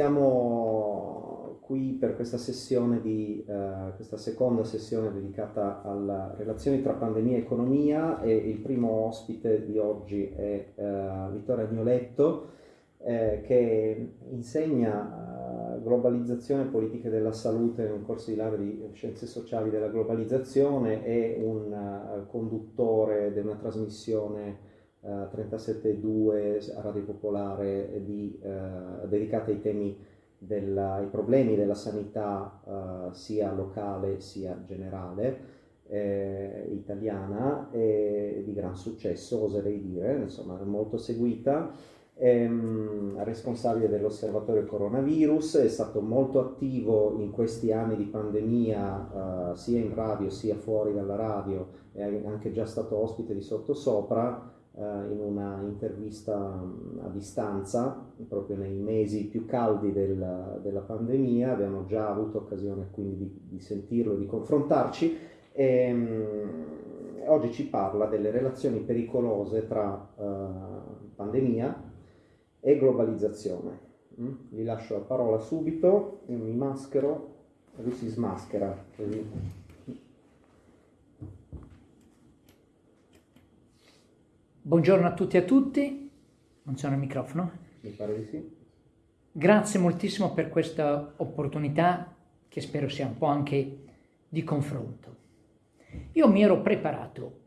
siamo qui per questa sessione di, eh, questa seconda sessione dedicata alle relazioni tra pandemia e economia e il primo ospite di oggi è eh, Vittorio Agnoletto eh, che insegna eh, globalizzazione e politiche della salute in un corso di laurea di scienze sociali della globalizzazione, è un uh, conduttore di una trasmissione uh, 37.2 a Radio Popolare di, uh, dedicata ai temi della, ai problemi della sanità sia locale sia generale. Eh, italiana e di gran successo oserei dire, insomma molto seguita ehm, responsabile dell'osservatorio coronavirus, è stato molto attivo in questi anni di pandemia eh, sia in radio sia fuori dalla radio, è anche già stato ospite di Sottosopra eh, in una intervista a distanza, proprio nei mesi più caldi del, della pandemia, abbiamo già avuto occasione quindi di, di sentirlo di confrontarci. E, ehm, oggi ci parla delle relazioni pericolose tra uh, pandemia e globalizzazione. Mm? Gli lascio la parola subito, mi maschero, lui si smaschera. Così. Buongiorno a tutti e a tutti, non c'è il microfono? Mi pare di sì. Grazie moltissimo per questa opportunità che spero sia un po' anche di confronto. Io mi ero preparato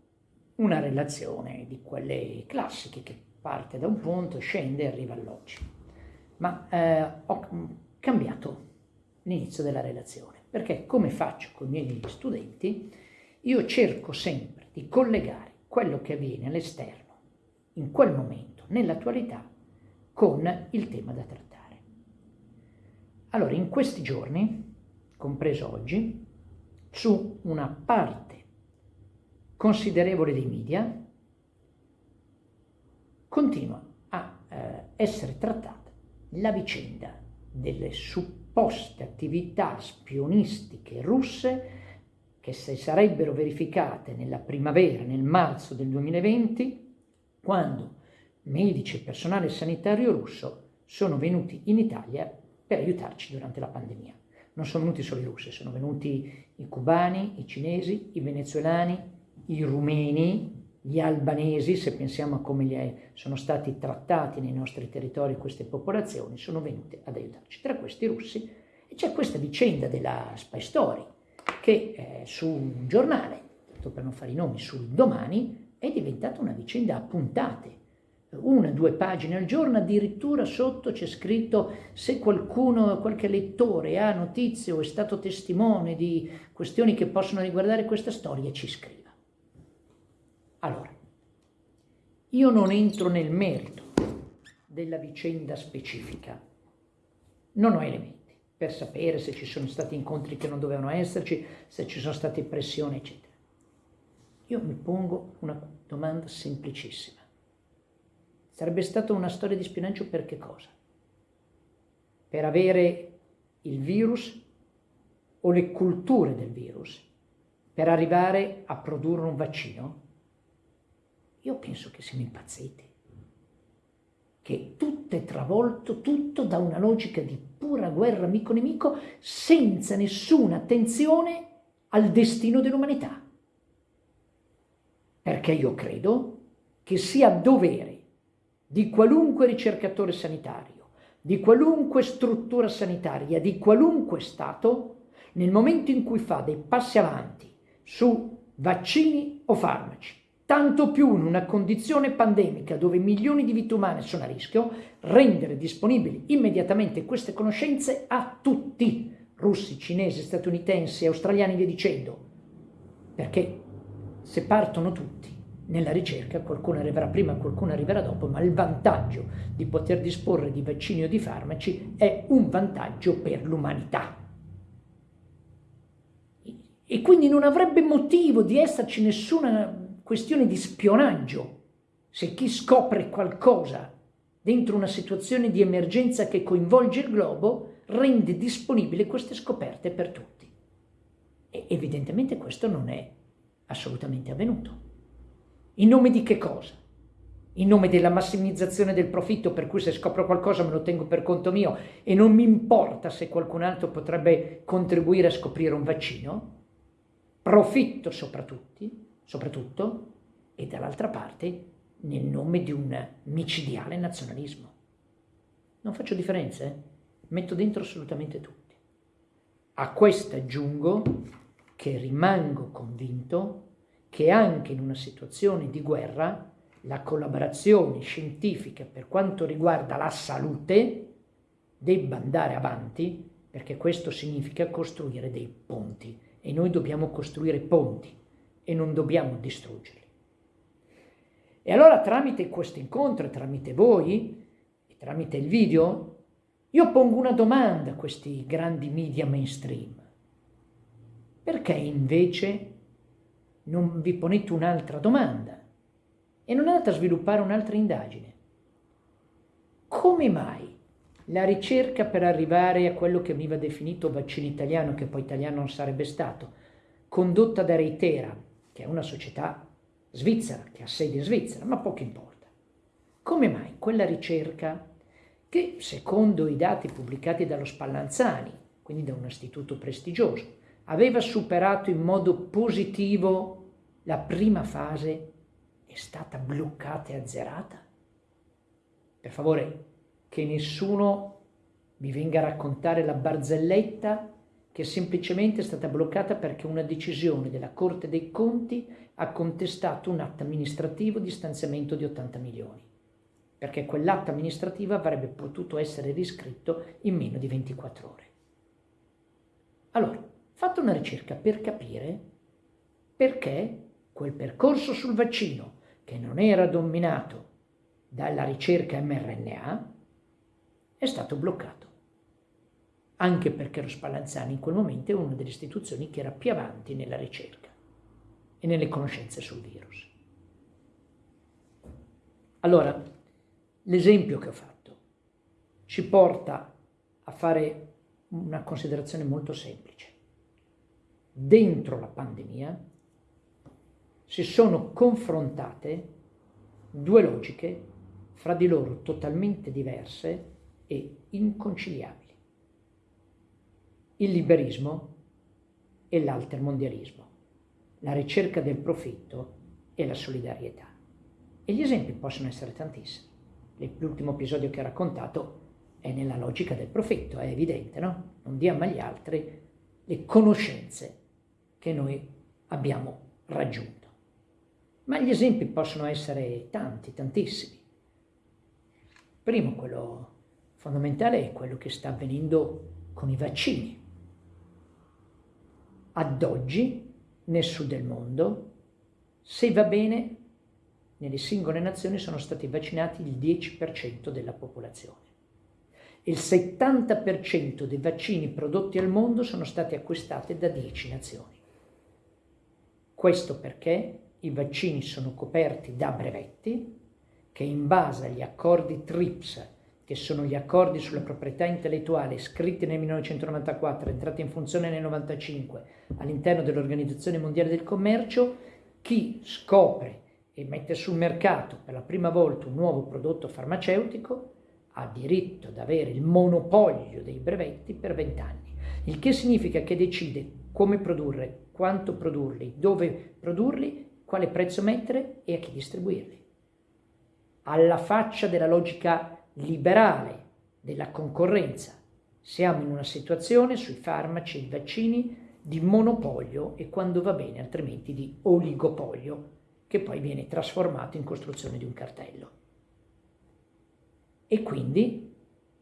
una relazione di quelle classiche che parte da un punto, scende e arriva all'oggi. Ma eh, ho cambiato l'inizio della relazione, perché come faccio con i miei studenti, io cerco sempre di collegare quello che avviene all'esterno, in quel momento, nell'attualità, con il tema da trattare. Allora, in questi giorni, compreso oggi, su una parte considerevole dei media, continua a eh, essere trattata la vicenda delle supposte attività spionistiche russe che si sarebbero verificate nella primavera, nel marzo del 2020, quando medici e personale sanitario russo sono venuti in Italia per aiutarci durante la pandemia. Non sono venuti solo i russi, sono venuti i cubani, i cinesi, i venezuelani, i rumeni, gli albanesi, se pensiamo a come sono stati trattati nei nostri territori queste popolazioni, sono venute ad aiutarci. Tra questi russi c'è questa vicenda della Spy Story, che eh, su un giornale, tanto per non fare i nomi, sul domani, è diventata una vicenda a puntate. Una, due pagine al giorno, addirittura sotto c'è scritto se qualcuno, qualche lettore ha notizie o è stato testimone di questioni che possono riguardare questa storia, ci scrive. Allora, io non entro nel merito della vicenda specifica, non ho elementi per sapere se ci sono stati incontri che non dovevano esserci, se ci sono state pressioni, eccetera. Io mi pongo una domanda semplicissima. Sarebbe stata una storia di spionaggio per che cosa? Per avere il virus o le culture del virus? Per arrivare a produrre un vaccino? Io penso che siamo impazziti, che tutto è travolto, tutto da una logica di pura guerra amico-nemico senza nessuna attenzione al destino dell'umanità. Perché io credo che sia dovere di qualunque ricercatore sanitario, di qualunque struttura sanitaria, di qualunque Stato, nel momento in cui fa dei passi avanti su vaccini o farmaci, tanto più in una condizione pandemica dove milioni di vite umane sono a rischio, rendere disponibili immediatamente queste conoscenze a tutti, russi, cinesi, statunitensi, australiani, via dicendo, perché se partono tutti nella ricerca qualcuno arriverà prima, qualcuno arriverà dopo, ma il vantaggio di poter disporre di vaccini o di farmaci è un vantaggio per l'umanità. E quindi non avrebbe motivo di esserci nessuna questione di spionaggio. Se chi scopre qualcosa dentro una situazione di emergenza che coinvolge il globo, rende disponibili queste scoperte per tutti. E evidentemente questo non è assolutamente avvenuto. In nome di che cosa? in nome della massimizzazione del profitto, per cui se scopro qualcosa me lo tengo per conto mio e non mi importa se qualcun altro potrebbe contribuire a scoprire un vaccino, profitto soprattutto, soprattutto e dall'altra parte nel nome di un micidiale nazionalismo. Non faccio differenze, eh? metto dentro assolutamente tutti. A questo aggiungo che rimango convinto che anche in una situazione di guerra la collaborazione scientifica per quanto riguarda la salute debba andare avanti perché questo significa costruire dei ponti e noi dobbiamo costruire ponti e non dobbiamo distruggerli. E allora tramite questo incontro, tramite voi e tramite il video, io pongo una domanda a questi grandi media mainstream. Perché invece non vi ponete un'altra domanda? e non è andata a sviluppare un'altra indagine. Come mai la ricerca per arrivare a quello che veniva definito vaccino italiano, che poi italiano non sarebbe stato, condotta da Reitera, che è una società svizzera, che ha sede in Svizzera, ma poco importa. Come mai quella ricerca, che secondo i dati pubblicati dallo Spallanzani, quindi da un istituto prestigioso, aveva superato in modo positivo la prima fase è stata bloccata e azzerata? Per favore, che nessuno mi venga a raccontare la barzelletta che semplicemente è stata bloccata perché una decisione della Corte dei Conti ha contestato un atto amministrativo di stanziamento di 80 milioni, perché quell'atto amministrativo avrebbe potuto essere riscritto in meno di 24 ore. Allora, fatto una ricerca per capire perché quel percorso sul vaccino che non era dominato dalla ricerca mRNA, è stato bloccato. Anche perché lo Spallanzani in quel momento è una delle istituzioni che era più avanti nella ricerca e nelle conoscenze sul virus. Allora, l'esempio che ho fatto ci porta a fare una considerazione molto semplice. Dentro la pandemia si sono confrontate due logiche fra di loro totalmente diverse e inconciliabili. Il liberismo e l'altermondialismo, la ricerca del profitto e la solidarietà. E gli esempi possono essere tantissimi. L'ultimo episodio che ho raccontato è nella logica del profitto, è evidente, no? Non diamo agli altri le conoscenze che noi abbiamo raggiunto. Ma gli esempi possono essere tanti, tantissimi. Primo, quello fondamentale è quello che sta avvenendo con i vaccini. Ad oggi, nel sud del mondo, se va bene, nelle singole nazioni sono stati vaccinati il 10% della popolazione. Il 70% dei vaccini prodotti al mondo sono stati acquistati da 10 nazioni. Questo perché i vaccini sono coperti da brevetti che in base agli accordi TRIPS, che sono gli accordi sulla proprietà intellettuale scritti nel 1994, entrati in funzione nel 1995 all'interno dell'Organizzazione Mondiale del Commercio, chi scopre e mette sul mercato per la prima volta un nuovo prodotto farmaceutico ha diritto ad avere il monopolio dei brevetti per 20 anni, il che significa che decide come produrre, quanto produrli, dove produrli quale prezzo mettere e a chi distribuirli. Alla faccia della logica liberale della concorrenza, siamo in una situazione sui farmaci e i vaccini di monopolio e quando va bene altrimenti di oligopolio che poi viene trasformato in costruzione di un cartello. E quindi,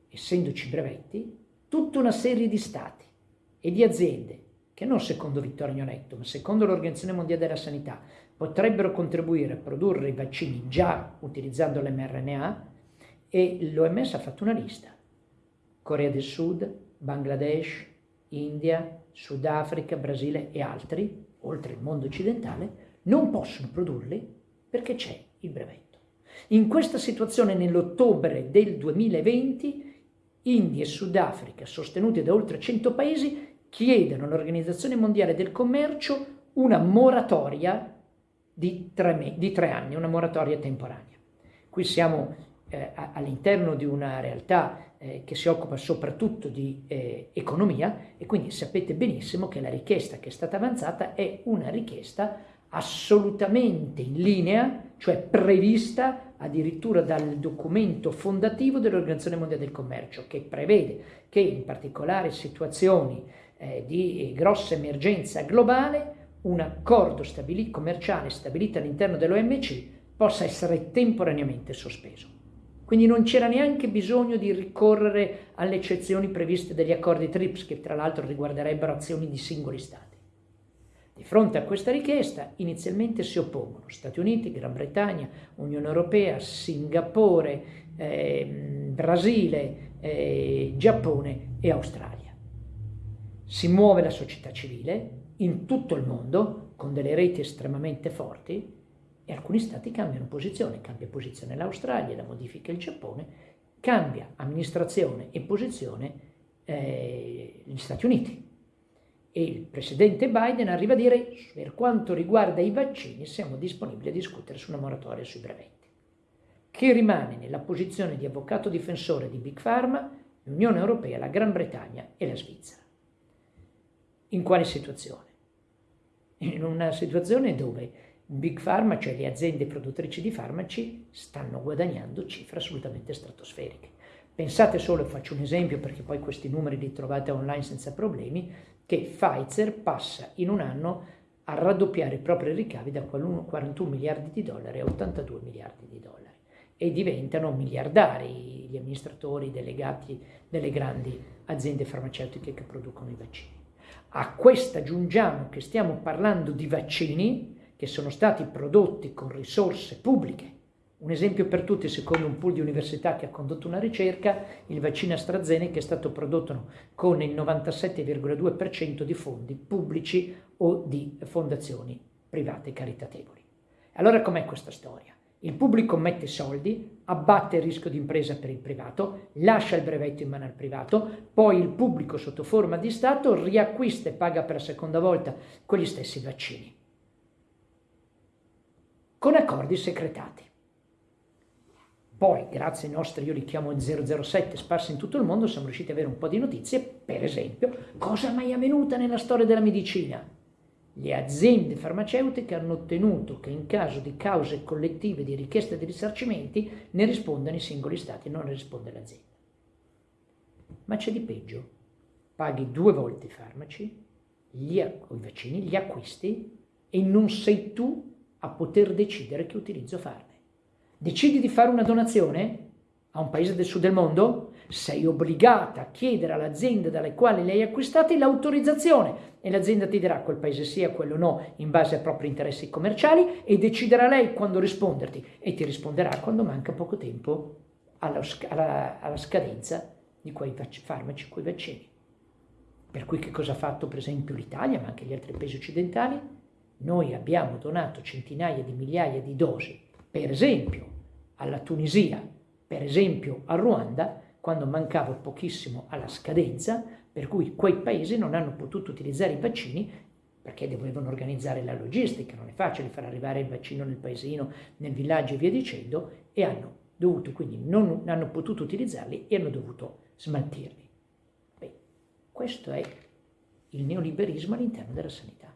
essendoci brevetti, tutta una serie di stati e di aziende che non secondo Vittorio Gnonetto, ma secondo l'Organizzazione Mondiale della Sanità, potrebbero contribuire a produrre i vaccini già utilizzando l'mRNA e l'OMS ha fatto una lista. Corea del Sud, Bangladesh, India, Sudafrica, Brasile e altri, oltre il mondo occidentale, non possono produrli perché c'è il brevetto. In questa situazione, nell'ottobre del 2020, India e Sudafrica, sostenute da oltre 100 paesi, chiedono all'Organizzazione Mondiale del Commercio una moratoria di tre, di tre anni, una moratoria temporanea. Qui siamo eh, all'interno di una realtà eh, che si occupa soprattutto di eh, economia e quindi sapete benissimo che la richiesta che è stata avanzata è una richiesta assolutamente in linea, cioè prevista addirittura dal documento fondativo dell'Organizzazione Mondiale del Commercio, che prevede che in particolari situazioni eh, di grossa emergenza globale un accordo stabili commerciale stabilito all'interno dell'OMC possa essere temporaneamente sospeso. Quindi non c'era neanche bisogno di ricorrere alle eccezioni previste dagli accordi TRIPS, che tra l'altro riguarderebbero azioni di singoli Stati. Di fronte a questa richiesta inizialmente si oppongono Stati Uniti, Gran Bretagna, Unione Europea, Singapore, eh, Brasile, eh, Giappone e Australia. Si muove la società civile in tutto il mondo con delle reti estremamente forti e alcuni stati cambiano posizione, cambia posizione l'Australia, la modifica il Giappone, cambia amministrazione e posizione eh, gli Stati Uniti. E il presidente Biden arriva a dire per quanto riguarda i vaccini siamo disponibili a discutere su una moratoria sui brevetti. Che rimane nella posizione di avvocato difensore di Big Pharma l'Unione Europea, la Gran Bretagna e la Svizzera. In quale situazione? In una situazione dove Big Pharma, cioè le aziende produttrici di farmaci, stanno guadagnando cifre assolutamente stratosferiche. Pensate solo, faccio un esempio perché poi questi numeri li trovate online senza problemi, che Pfizer passa in un anno a raddoppiare i propri ricavi da 41 miliardi di dollari a 82 miliardi di dollari e diventano miliardari gli amministratori delegati delle grandi aziende farmaceutiche che producono i vaccini. A questo aggiungiamo che stiamo parlando di vaccini che sono stati prodotti con risorse pubbliche. Un esempio per tutti, secondo un pool di università che ha condotto una ricerca, il vaccino AstraZeneca è stato prodotto con il 97,2% di fondi pubblici o di fondazioni private caritatevoli. Allora com'è questa storia? Il pubblico mette soldi, abbatte il rischio di impresa per il privato, lascia il brevetto in mano al privato, poi il pubblico sotto forma di Stato riacquista e paga per la seconda volta quegli stessi vaccini con accordi secretati. Poi, grazie ai nostri, io li chiamo 007, sparsi in tutto il mondo, siamo riusciti ad avere un po' di notizie, per esempio, cosa mai avvenuta nella storia della medicina? Le aziende farmaceutiche hanno ottenuto che in caso di cause collettive di richiesta di risarcimenti ne rispondano i singoli stati, non ne risponde l'azienda. Ma c'è di peggio. Paghi due volte i farmaci, gli, i vaccini, gli acquisti e non sei tu a poter decidere che utilizzo farne. Decidi di fare una donazione a un paese del sud del mondo? Sei obbligata a chiedere all'azienda dalle quali le hai acquistate l'autorizzazione e l'azienda ti dirà quel paese o quello no in base ai propri interessi commerciali e deciderà lei quando risponderti e ti risponderà quando manca poco tempo alla, alla, alla scadenza di quei farmaci, quei vaccini. Per cui che cosa ha fatto per esempio l'Italia, ma anche gli altri paesi occidentali? Noi abbiamo donato centinaia di migliaia di dosi, per esempio alla Tunisia, per esempio al Ruanda, quando mancava pochissimo alla scadenza, per cui quei paesi non hanno potuto utilizzare i vaccini perché dovevano organizzare la logistica, non è facile far arrivare il vaccino nel paesino, nel villaggio e via dicendo, e hanno dovuto, quindi non hanno potuto utilizzarli e hanno dovuto smaltirli. Beh, questo è il neoliberismo all'interno della sanità.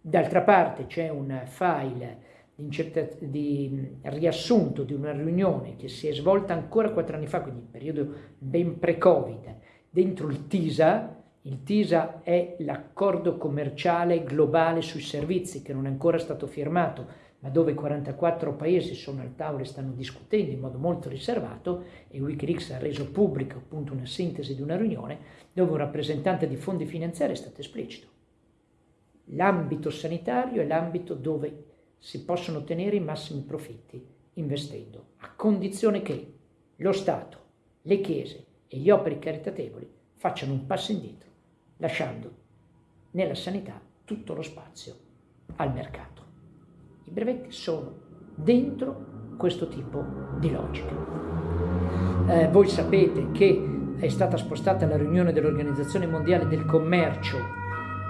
D'altra parte c'è un file di riassunto di una riunione che si è svolta ancora quattro anni fa, quindi in periodo ben pre-Covid, dentro il TISA. Il TISA è l'accordo commerciale globale sui servizi che non è ancora stato firmato, ma dove 44 paesi sono al tavolo e stanno discutendo in modo molto riservato e Wikileaks ha reso pubblica appunto una sintesi di una riunione dove un rappresentante di fondi finanziari è stato esplicito L'ambito sanitario è l'ambito dove si possono ottenere i massimi profitti investendo, a condizione che lo Stato, le chiese e gli operi caritatevoli facciano un passo indietro, lasciando nella sanità tutto lo spazio al mercato. I brevetti sono dentro questo tipo di logica. Eh, voi sapete che è stata spostata la riunione dell'Organizzazione Mondiale del Commercio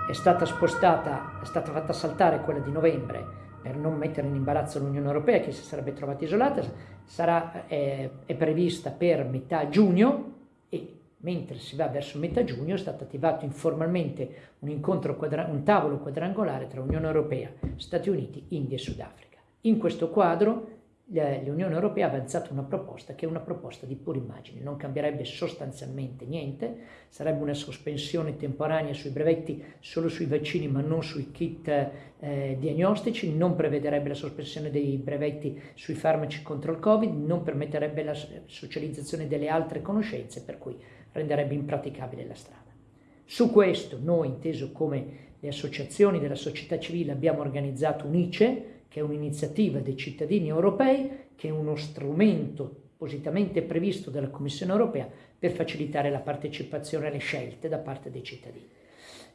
è stata spostata, è stata fatta saltare quella di novembre per non mettere in imbarazzo l'Unione Europea che si sarebbe trovata isolata, sarà, eh, è prevista per metà giugno e mentre si va verso metà giugno è stato attivato informalmente un, un tavolo quadrangolare tra Unione Europea, Stati Uniti, India e Sudafrica. In questo quadro l'Unione Europea ha avanzato una proposta che è una proposta di pura immagine, non cambierebbe sostanzialmente niente, sarebbe una sospensione temporanea sui brevetti solo sui vaccini ma non sui kit eh, diagnostici, non prevederebbe la sospensione dei brevetti sui farmaci contro il Covid, non permetterebbe la socializzazione delle altre conoscenze, per cui renderebbe impraticabile la strada. Su questo noi, inteso come le associazioni della società civile, abbiamo organizzato un ICE, che è un'iniziativa dei cittadini europei, che è uno strumento appositamente previsto dalla Commissione europea per facilitare la partecipazione alle scelte da parte dei cittadini.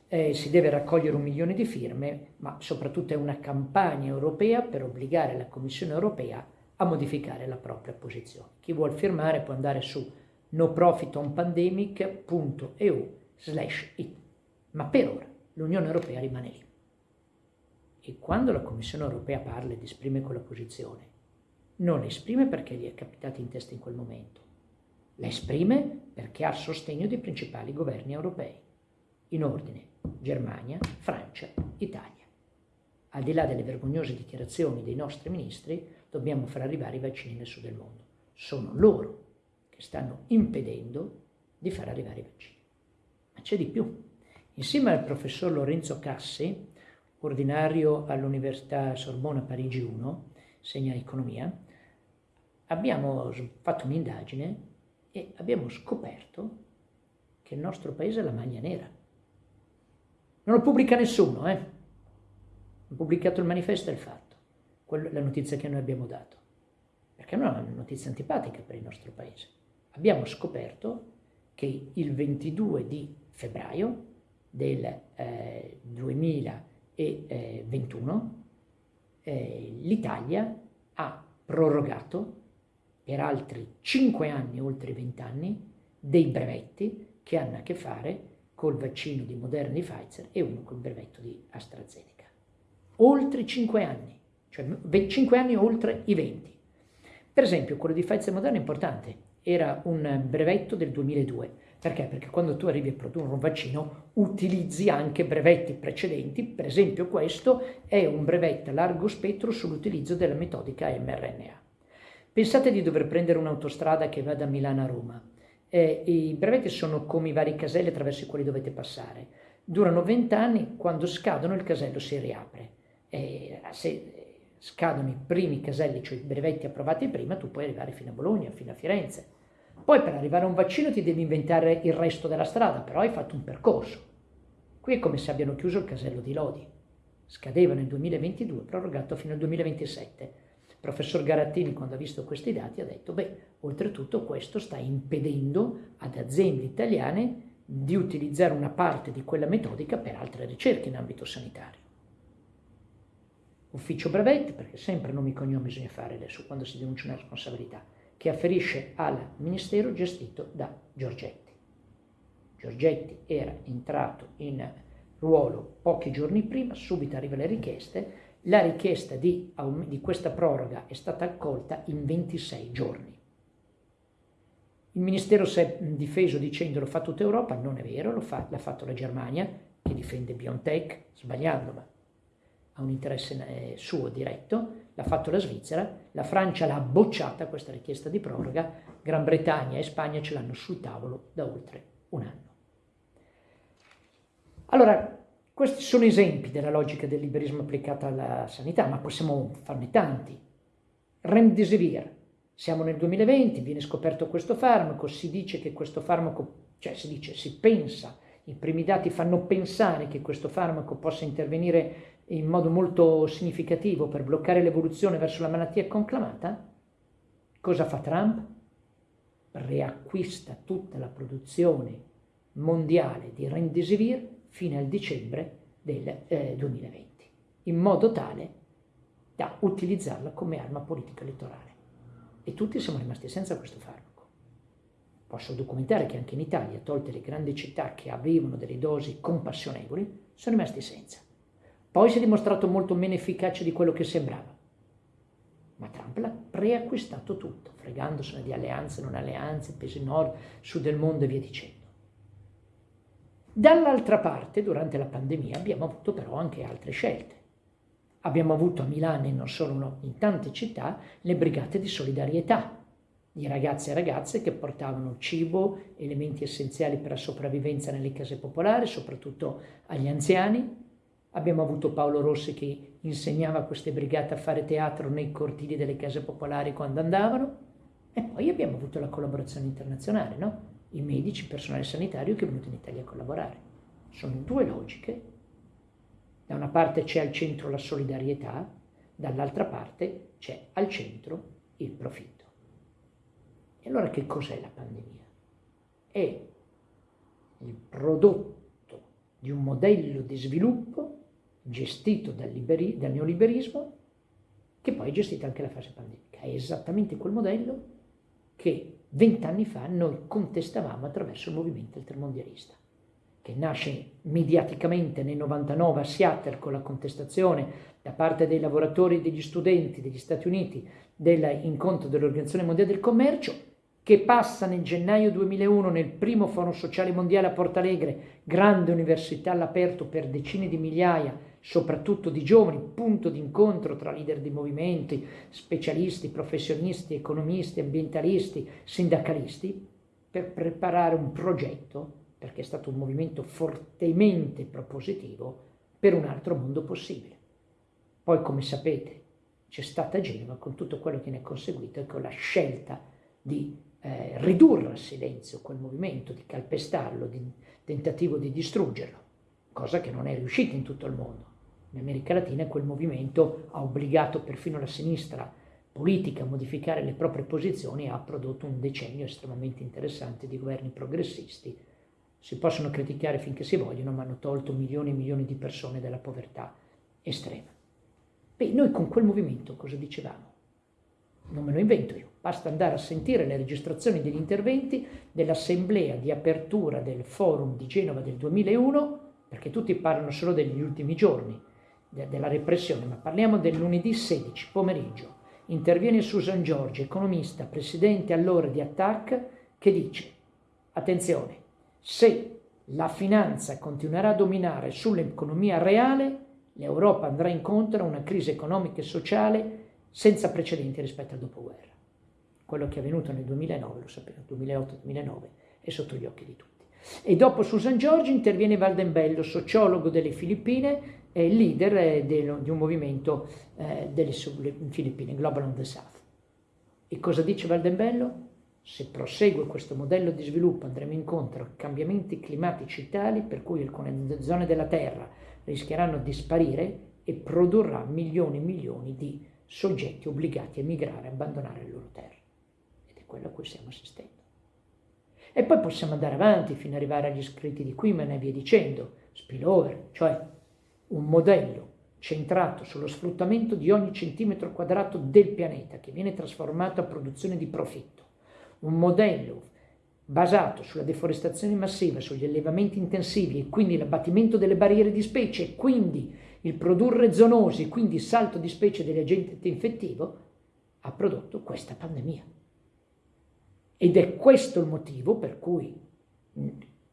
Eh, si deve raccogliere un milione di firme, ma soprattutto è una campagna europea per obbligare la Commissione europea a modificare la propria posizione. Chi vuol firmare può andare su noprofitonpandemic.eu slash it, ma per ora l'Unione Europea rimane lì. E quando la Commissione europea parla ed esprime quella posizione, non esprime perché gli è capitato in testa in quel momento, la esprime perché ha il sostegno dei principali governi europei, in ordine Germania, Francia, Italia. Al di là delle vergognose dichiarazioni dei nostri ministri, dobbiamo far arrivare i vaccini nel sud del mondo. Sono loro che stanno impedendo di far arrivare i vaccini. Ma c'è di più. Insieme al professor Lorenzo Cassi, ordinario all'Università Sorbona Parigi 1, segna economia, abbiamo fatto un'indagine e abbiamo scoperto che il nostro paese ha la maglia nera. Non lo pubblica nessuno, eh? Ha pubblicato il manifesto e il fatto, Quello, la notizia che noi abbiamo dato, perché non è una notizia antipatica per il nostro paese. Abbiamo scoperto che il 22 di febbraio del eh, 2000 2021 eh, l'Italia ha prorogato per altri 5 anni, oltre 20 anni, dei brevetti che hanno a che fare col vaccino di Moderna di Pfizer e uno col brevetto di AstraZeneca. Oltre 5 anni, cioè 5 anni oltre i 20. Per esempio, quello di Pfizer Moderna è importante, era un brevetto del 2002, perché? Perché quando tu arrivi a produrre un vaccino utilizzi anche brevetti precedenti, per esempio questo è un brevetto a largo spettro sull'utilizzo della metodica mRNA. Pensate di dover prendere un'autostrada che va da Milano a Roma. Eh, I brevetti sono come i vari caselli attraverso i quali dovete passare. Durano 20 anni, quando scadono il casello si riapre. Eh, se scadono i primi caselli, cioè i brevetti approvati prima, tu puoi arrivare fino a Bologna, fino a Firenze poi per arrivare a un vaccino ti devi inventare il resto della strada, però hai fatto un percorso. Qui è come se abbiano chiuso il casello di Lodi. Scadeva nel 2022, prorogato fino al 2027. Il professor Garattini, quando ha visto questi dati, ha detto, beh, oltretutto questo sta impedendo ad aziende italiane di utilizzare una parte di quella metodica per altre ricerche in ambito sanitario. Ufficio brevetti, perché sempre nomi e cognomi bisogna fare adesso quando si denuncia una responsabilità che afferisce al ministero gestito da Giorgetti. Giorgetti era entrato in ruolo pochi giorni prima, subito arrivano le richieste, la richiesta di, di questa proroga è stata accolta in 26 giorni. Il Ministero si è difeso dicendo lo fa tutta Europa, non è vero, fa, l'ha fatto la Germania, che difende BioNTech, sbagliando, ma ha un interesse eh, suo diretto, l'ha fatto la Svizzera, la Francia l'ha bocciata questa richiesta di proroga, Gran Bretagna e Spagna ce l'hanno sul tavolo da oltre un anno. Allora, questi sono esempi della logica del liberismo applicata alla sanità, ma possiamo farne tanti. Remdesivir, siamo nel 2020, viene scoperto questo farmaco, si dice che questo farmaco, cioè si dice, si pensa, i primi dati fanno pensare che questo farmaco possa intervenire in modo molto significativo per bloccare l'evoluzione verso la malattia conclamata, cosa fa Trump? Riacquista tutta la produzione mondiale di Remdesivir fino al dicembre del eh, 2020, in modo tale da utilizzarla come arma politica elettorale. E tutti siamo rimasti senza questo farmaco. Posso documentare che anche in Italia, tolte le grandi città che avevano delle dosi compassionevoli, sono rimasti senza. Poi si è dimostrato molto meno efficace di quello che sembrava. Ma Trump l'ha preacquistato tutto, fregandosene di alleanze, non alleanze, pesi nord, sud del mondo e via dicendo. Dall'altra parte, durante la pandemia, abbiamo avuto però anche altre scelte. Abbiamo avuto a Milano e non solo in tante città le brigate di solidarietà di ragazzi e ragazze che portavano cibo, elementi essenziali per la sopravvivenza nelle case popolari, soprattutto agli anziani. Abbiamo avuto Paolo Rossi che insegnava a queste brigate a fare teatro nei cortili delle case popolari quando andavano. E poi abbiamo avuto la collaborazione internazionale, no? i medici, il personale sanitario che è venuto in Italia a collaborare. Sono due logiche. Da una parte c'è al centro la solidarietà, dall'altra parte c'è al centro il profitto. E allora che cos'è la pandemia? È il prodotto di un modello di sviluppo gestito dal, liberi, dal neoliberismo che poi è gestita anche la fase pandemica. È esattamente quel modello che vent'anni fa noi contestavamo attraverso il movimento intermondialista, che nasce mediaticamente nel 99 a Seattle con la contestazione da parte dei lavoratori e degli studenti degli Stati Uniti dell'incontro dell'Organizzazione Mondiale del Commercio, che passa nel gennaio 2001 nel primo Forum Sociale Mondiale a Porto Alegre, grande università all'aperto per decine di migliaia soprattutto di giovani, punto di incontro tra leader di movimenti, specialisti, professionisti, economisti, ambientalisti, sindacalisti, per preparare un progetto, perché è stato un movimento fortemente propositivo, per un altro mondo possibile. Poi, come sapete, c'è stata Genova con tutto quello che ne è conseguito e con la scelta di eh, ridurre al silenzio quel movimento, di calpestarlo, di tentativo di distruggerlo, cosa che non è riuscita in tutto il mondo in America Latina quel movimento ha obbligato perfino la sinistra politica a modificare le proprie posizioni e ha prodotto un decennio estremamente interessante di governi progressisti. Si possono criticare finché si vogliono, ma hanno tolto milioni e milioni di persone dalla povertà estrema. Beh, noi con quel movimento cosa dicevamo? Non me lo invento io, basta andare a sentire le registrazioni degli interventi dell'assemblea di apertura del forum di Genova del 2001, perché tutti parlano solo degli ultimi giorni, de, della repressione, ma parliamo del lunedì 16 pomeriggio. Interviene Susan Giorgi, economista, presidente allora di Attac, che dice, attenzione, se la finanza continuerà a dominare sull'economia reale, l'Europa andrà incontro a una crisi economica e sociale senza precedenti rispetto al dopoguerra. Quello che è avvenuto nel 2009, lo sappiamo, 2008-2009, è sotto gli occhi di tutti. E dopo Susan Giorgi interviene Valdembello, sociologo delle Filippine, e leader eh, di un movimento eh, delle Filippine, Global on the South. E cosa dice Valdembello? Se prosegue questo modello di sviluppo andremo incontro a cambiamenti climatici tali per cui alcune zone della Terra rischieranno di sparire e produrrà milioni e milioni di soggetti obbligati a migrare, a abbandonare le loro terre. Ed è quello a cui stiamo assistendo. E poi possiamo andare avanti fino ad arrivare agli scritti di Quimen e via dicendo, spillover, cioè un modello centrato sullo sfruttamento di ogni centimetro quadrato del pianeta che viene trasformato a produzione di profitto, un modello basato sulla deforestazione massiva, sugli allevamenti intensivi e quindi l'abbattimento delle barriere di specie e quindi il produrre zoonosi, quindi il salto di specie dell'agente infettivo, ha prodotto questa pandemia. Ed è questo il motivo per cui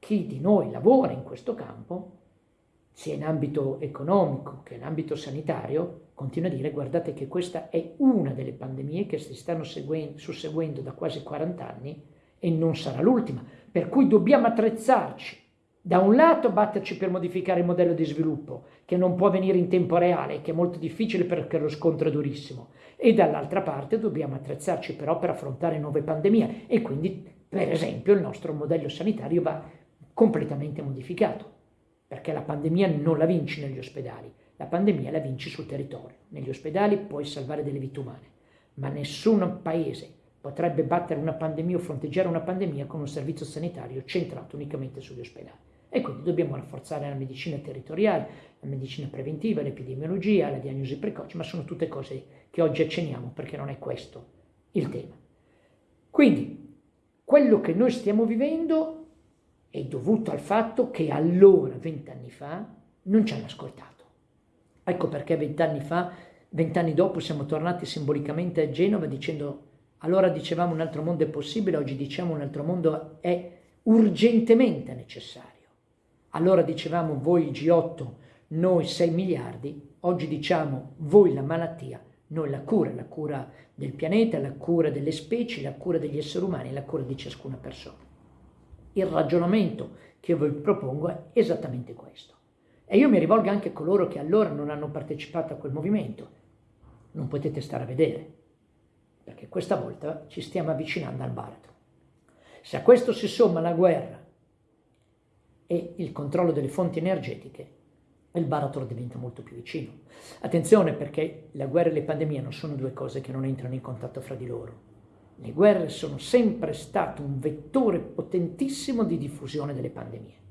chi di noi lavora in questo campo sia in ambito economico che in ambito sanitario, continua a dire guardate che questa è una delle pandemie che si stanno susseguendo da quasi 40 anni e non sarà l'ultima, per cui dobbiamo attrezzarci. Da un lato batterci per modificare il modello di sviluppo, che non può avvenire in tempo reale, che è molto difficile perché lo scontro è durissimo, e dall'altra parte dobbiamo attrezzarci però per affrontare nuove pandemie. E quindi, per esempio, il nostro modello sanitario va completamente modificato perché la pandemia non la vinci negli ospedali, la pandemia la vinci sul territorio. Negli ospedali puoi salvare delle vite umane, ma nessun paese potrebbe battere una pandemia o fronteggiare una pandemia con un servizio sanitario centrato unicamente sugli ospedali. E quindi dobbiamo rafforzare la medicina territoriale, la medicina preventiva, l'epidemiologia, la diagnosi precoce, ma sono tutte cose che oggi accenniamo perché non è questo il tema. Quindi, quello che noi stiamo vivendo è dovuto al fatto che allora, vent'anni fa, non ci hanno ascoltato. Ecco perché vent'anni fa, vent'anni dopo, siamo tornati simbolicamente a Genova dicendo allora dicevamo un altro mondo è possibile, oggi diciamo un altro mondo è urgentemente necessario. Allora dicevamo voi G8, noi 6 miliardi, oggi diciamo voi la malattia, noi la cura, la cura del pianeta, la cura delle specie, la cura degli esseri umani, la cura di ciascuna persona. Il ragionamento che vi propongo è esattamente questo. E io mi rivolgo anche a coloro che allora non hanno partecipato a quel movimento. Non potete stare a vedere, perché questa volta ci stiamo avvicinando al baratro. Se a questo si somma la guerra e il controllo delle fonti energetiche, il baratro diventa molto più vicino. Attenzione perché la guerra e le pandemie non sono due cose che non entrano in contatto fra di loro. Le guerre sono sempre state un vettore potentissimo di diffusione delle pandemie.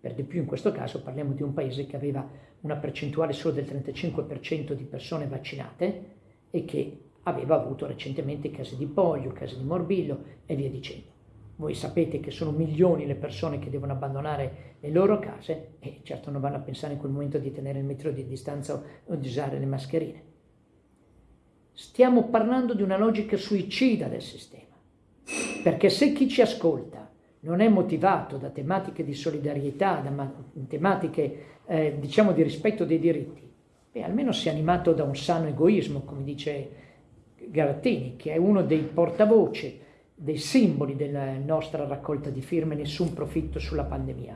Per di più in questo caso parliamo di un paese che aveva una percentuale solo del 35% di persone vaccinate e che aveva avuto recentemente casi di polio, casi di morbillo e via dicendo. Voi sapete che sono milioni le persone che devono abbandonare le loro case e certo non vanno a pensare in quel momento di tenere il metro di distanza o di usare le mascherine. Stiamo parlando di una logica suicida del sistema, perché se chi ci ascolta non è motivato da tematiche di solidarietà, da tematiche eh, diciamo di rispetto dei diritti, beh, almeno sia animato da un sano egoismo, come dice Garattini, che è uno dei portavoce dei simboli della nostra raccolta di firme nessun profitto sulla pandemia.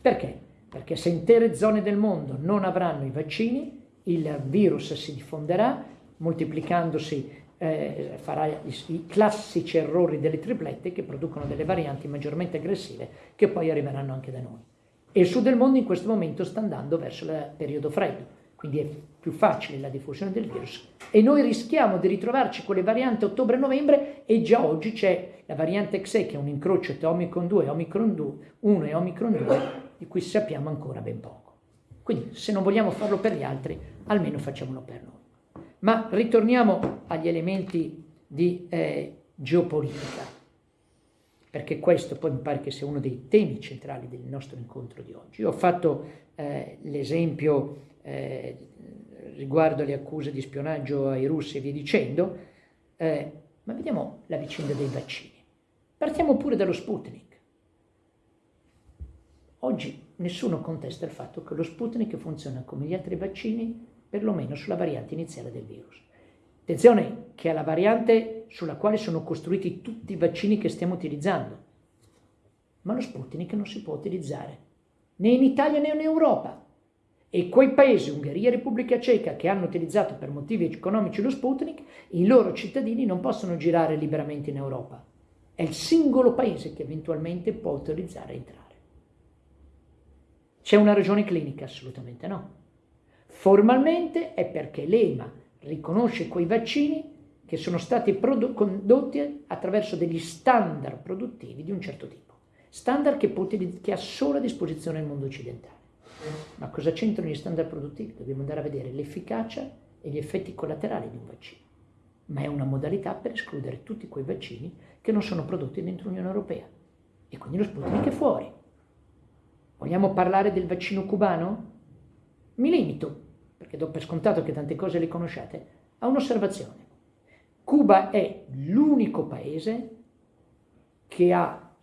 Perché? Perché se intere zone del mondo non avranno i vaccini, il virus si diffonderà, moltiplicandosi eh, farà i, classici errori delle triplette che producono delle varianti maggiormente aggressive che poi arriveranno anche da noi. E il sud del mondo in questo momento sta andando verso il periodo freddo quindi è più facile la diffusione del virus e noi rischiamo di ritrovarci con le varianti ottobre-novembre e già oggi c'è la variante XE che è un incrocio tra Omicron 2 e Omicron 2, 1 e Omicron 2 di cui sappiamo ancora ben poco. Quindi se non vogliamo farlo per gli altri, almeno facciamolo per noi. Ma ritorniamo agli elementi di eh, geopolitica, perché questo poi mi pare che sia uno dei temi centrali del nostro incontro di oggi. Io ho fatto eh, l'esempio eh, riguardo alle accuse di spionaggio ai russi e via dicendo, eh, ma vediamo la vicenda dei vaccini. Partiamo pure dallo Sputnik. Oggi nessuno contesta il fatto che lo Sputnik funziona come gli altri vaccini, perlomeno sulla variante iniziale del virus. Attenzione che è la variante sulla quale sono costruiti tutti i vaccini che stiamo utilizzando. Ma lo Sputnik non si può utilizzare né in Italia né in Europa. E quei paesi, Ungheria e Repubblica Ceca, che hanno utilizzato per motivi economici lo Sputnik, i loro cittadini non possono girare liberamente in Europa. È il singolo paese che eventualmente può autorizzare a entrare. C'è una ragione clinica? Assolutamente no. Formalmente è perché l'EMA riconosce quei vaccini che sono stati condotti attraverso degli standard produttivi di un certo tipo. Standard che, che ha solo a disposizione il mondo occidentale. Ma cosa c'entrano gli standard produttivi? Dobbiamo andare a vedere l'efficacia e gli effetti collaterali di un vaccino. Ma è una modalità per escludere tutti quei vaccini che non sono prodotti dentro l'Unione Europea. E quindi lo Sputnik è fuori. Vogliamo parlare del vaccino cubano? Mi limito, perché do per scontato che tante cose le conosciate, a un'osservazione. Cuba è l'unico paese che ha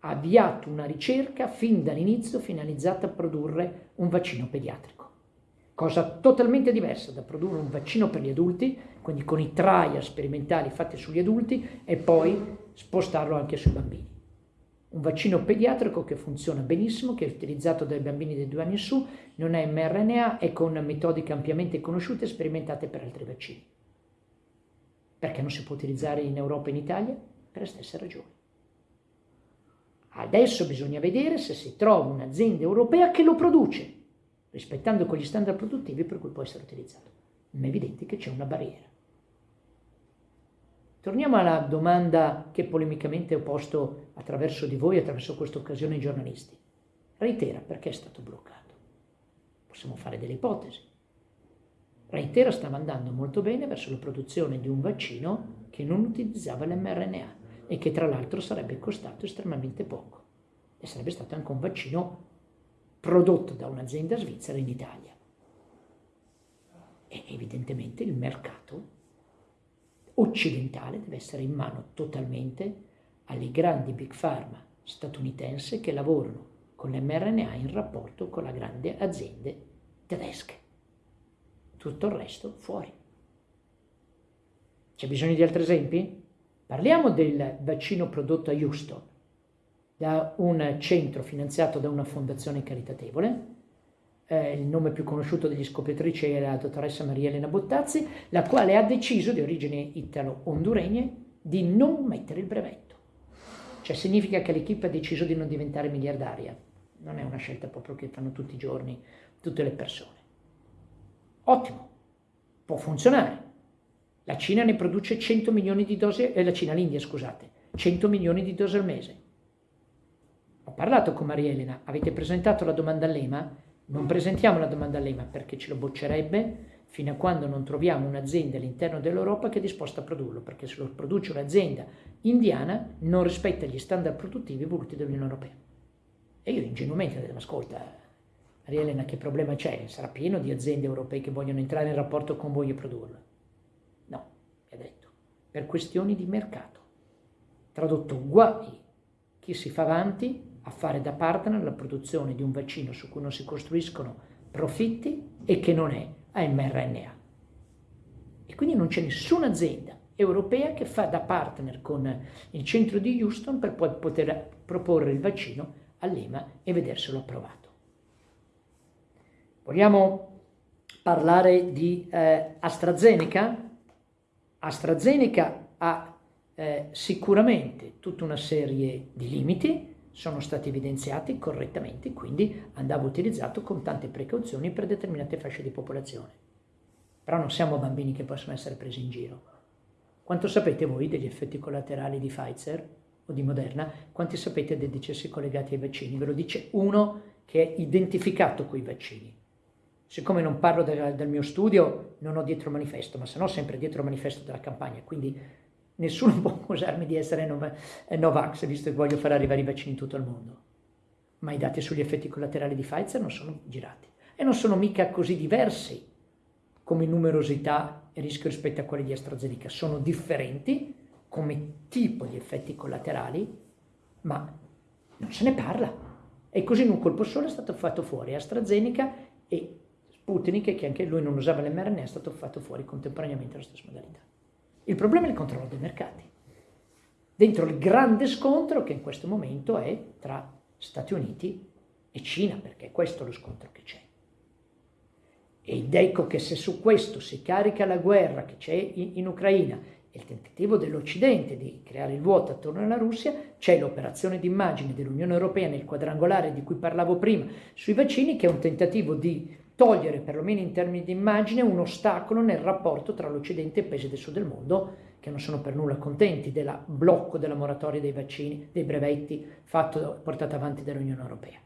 avviato una ricerca fin dall'inizio finalizzata a produrre un vaccino pediatrico. Cosa totalmente diversa da produrre un vaccino per gli adulti, quindi con i trial sperimentali fatti sugli adulti e poi spostarlo anche sui bambini. Un vaccino pediatrico che funziona benissimo, che è utilizzato dai bambini di due anni in su, non è mRNA e con metodiche ampiamente conosciute e sperimentate per altri vaccini. Perché non si può utilizzare in Europa e in Italia? Per le stesse ragioni. Adesso bisogna vedere se si trova un'azienda europea che lo produce, rispettando quegli standard produttivi per cui può essere utilizzato. Ma è evidente che c'è una barriera. Torniamo alla domanda che polemicamente ho posto attraverso di voi, attraverso questa occasione ai giornalisti. Reitera perché è stato bloccato. Possiamo fare delle ipotesi. Reitera stava andando molto bene verso la produzione di un vaccino che non utilizzava l'mRNA e che tra l'altro sarebbe costato estremamente poco e sarebbe stato anche un vaccino prodotto da un'azienda svizzera in Italia. E evidentemente il mercato occidentale deve essere in mano totalmente alle grandi big pharma statunitense che lavorano con l'mRNA in rapporto con le grandi aziende tedesche. Tutto il resto fuori. C'è bisogno di altri esempi? Parliamo del vaccino prodotto a Houston da un centro finanziato da una fondazione caritatevole. Eh, il nome più conosciuto degli scopritrici era la dottoressa Maria Elena Bottazzi, la quale ha deciso, di origine italo-honduregne, di non mettere il brevetto. Cioè significa che l'equipe ha deciso di non diventare miliardaria. Non è una scelta proprio che fanno tutti i giorni tutte le persone. Ottimo, può funzionare. La Cina ne produce 100 milioni di dosi, eh, la Cina, l'India scusate, 100 milioni di dosi al mese. Ho parlato con Maria Elena, avete presentato la domanda all'EMA? Non presentiamo la domanda all'EMA perché ce lo boccerebbe fino a quando non troviamo un'azienda all'interno dell'Europa che è disposta a produrlo, perché se lo produce un'azienda indiana non rispetta gli standard produttivi voluti dall'Unione Europea. E io ingenuamente ho detto, ma ascolta, Maria Elena, che problema c'è? Sarà pieno di aziende europee che vogliono entrare in rapporto con voi e produrlo. No, mi ha detto, per questioni di mercato. Tradotto, guai chi si fa avanti a fare da partner la produzione di un vaccino su cui non si costruiscono profitti e che non è a mRNA. E quindi non c'è nessuna azienda europea che fa da partner con il centro di Houston per poi poter proporre il vaccino all'EMA e vederselo approvato. Vogliamo parlare di eh, AstraZeneca? AstraZeneca ha eh, sicuramente tutta una serie di limiti, sono stati evidenziati correttamente, quindi andava utilizzato con tante precauzioni per determinate fasce di popolazione. Però non siamo bambini che possono essere presi in giro. Quanto sapete voi degli effetti collaterali di Pfizer o di Moderna? Quanti sapete dei decessi collegati ai vaccini? Ve lo dice uno che è identificato con i vaccini. Siccome non parlo del, del mio studio, non ho dietro manifesto, ma se no sempre dietro manifesto della campagna, quindi Nessuno può accusarmi di essere Novax, visto che voglio far arrivare i vaccini in tutto il mondo. Ma i dati sugli effetti collaterali di Pfizer non sono girati. E non sono mica così diversi come numerosità e rischio rispetto a quelli di AstraZeneca. Sono differenti come tipo di effetti collaterali, ma non se ne parla. E così in un colpo solo è stato fatto fuori AstraZeneca e Sputnik, che anche lui non usava l'mRNA, è stato fatto fuori contemporaneamente alla stessa modalità. Il problema è il controllo dei mercati. Dentro il grande scontro che in questo momento è tra Stati Uniti e Cina, perché questo è lo scontro che c'è. Ed ecco che se su questo si carica la guerra che c'è in, in Ucraina e il tentativo dell'Occidente di creare il vuoto attorno alla Russia, c'è l'operazione d'immagine dell'Unione Europea nel quadrangolare di cui parlavo prima sui vaccini, che è un tentativo di togliere, perlomeno in termini di immagine, un ostacolo nel rapporto tra l'Occidente e i paesi del sud del mondo che non sono per nulla contenti del blocco della moratoria dei vaccini, dei brevetti fatto, portato avanti dall'Unione Europea.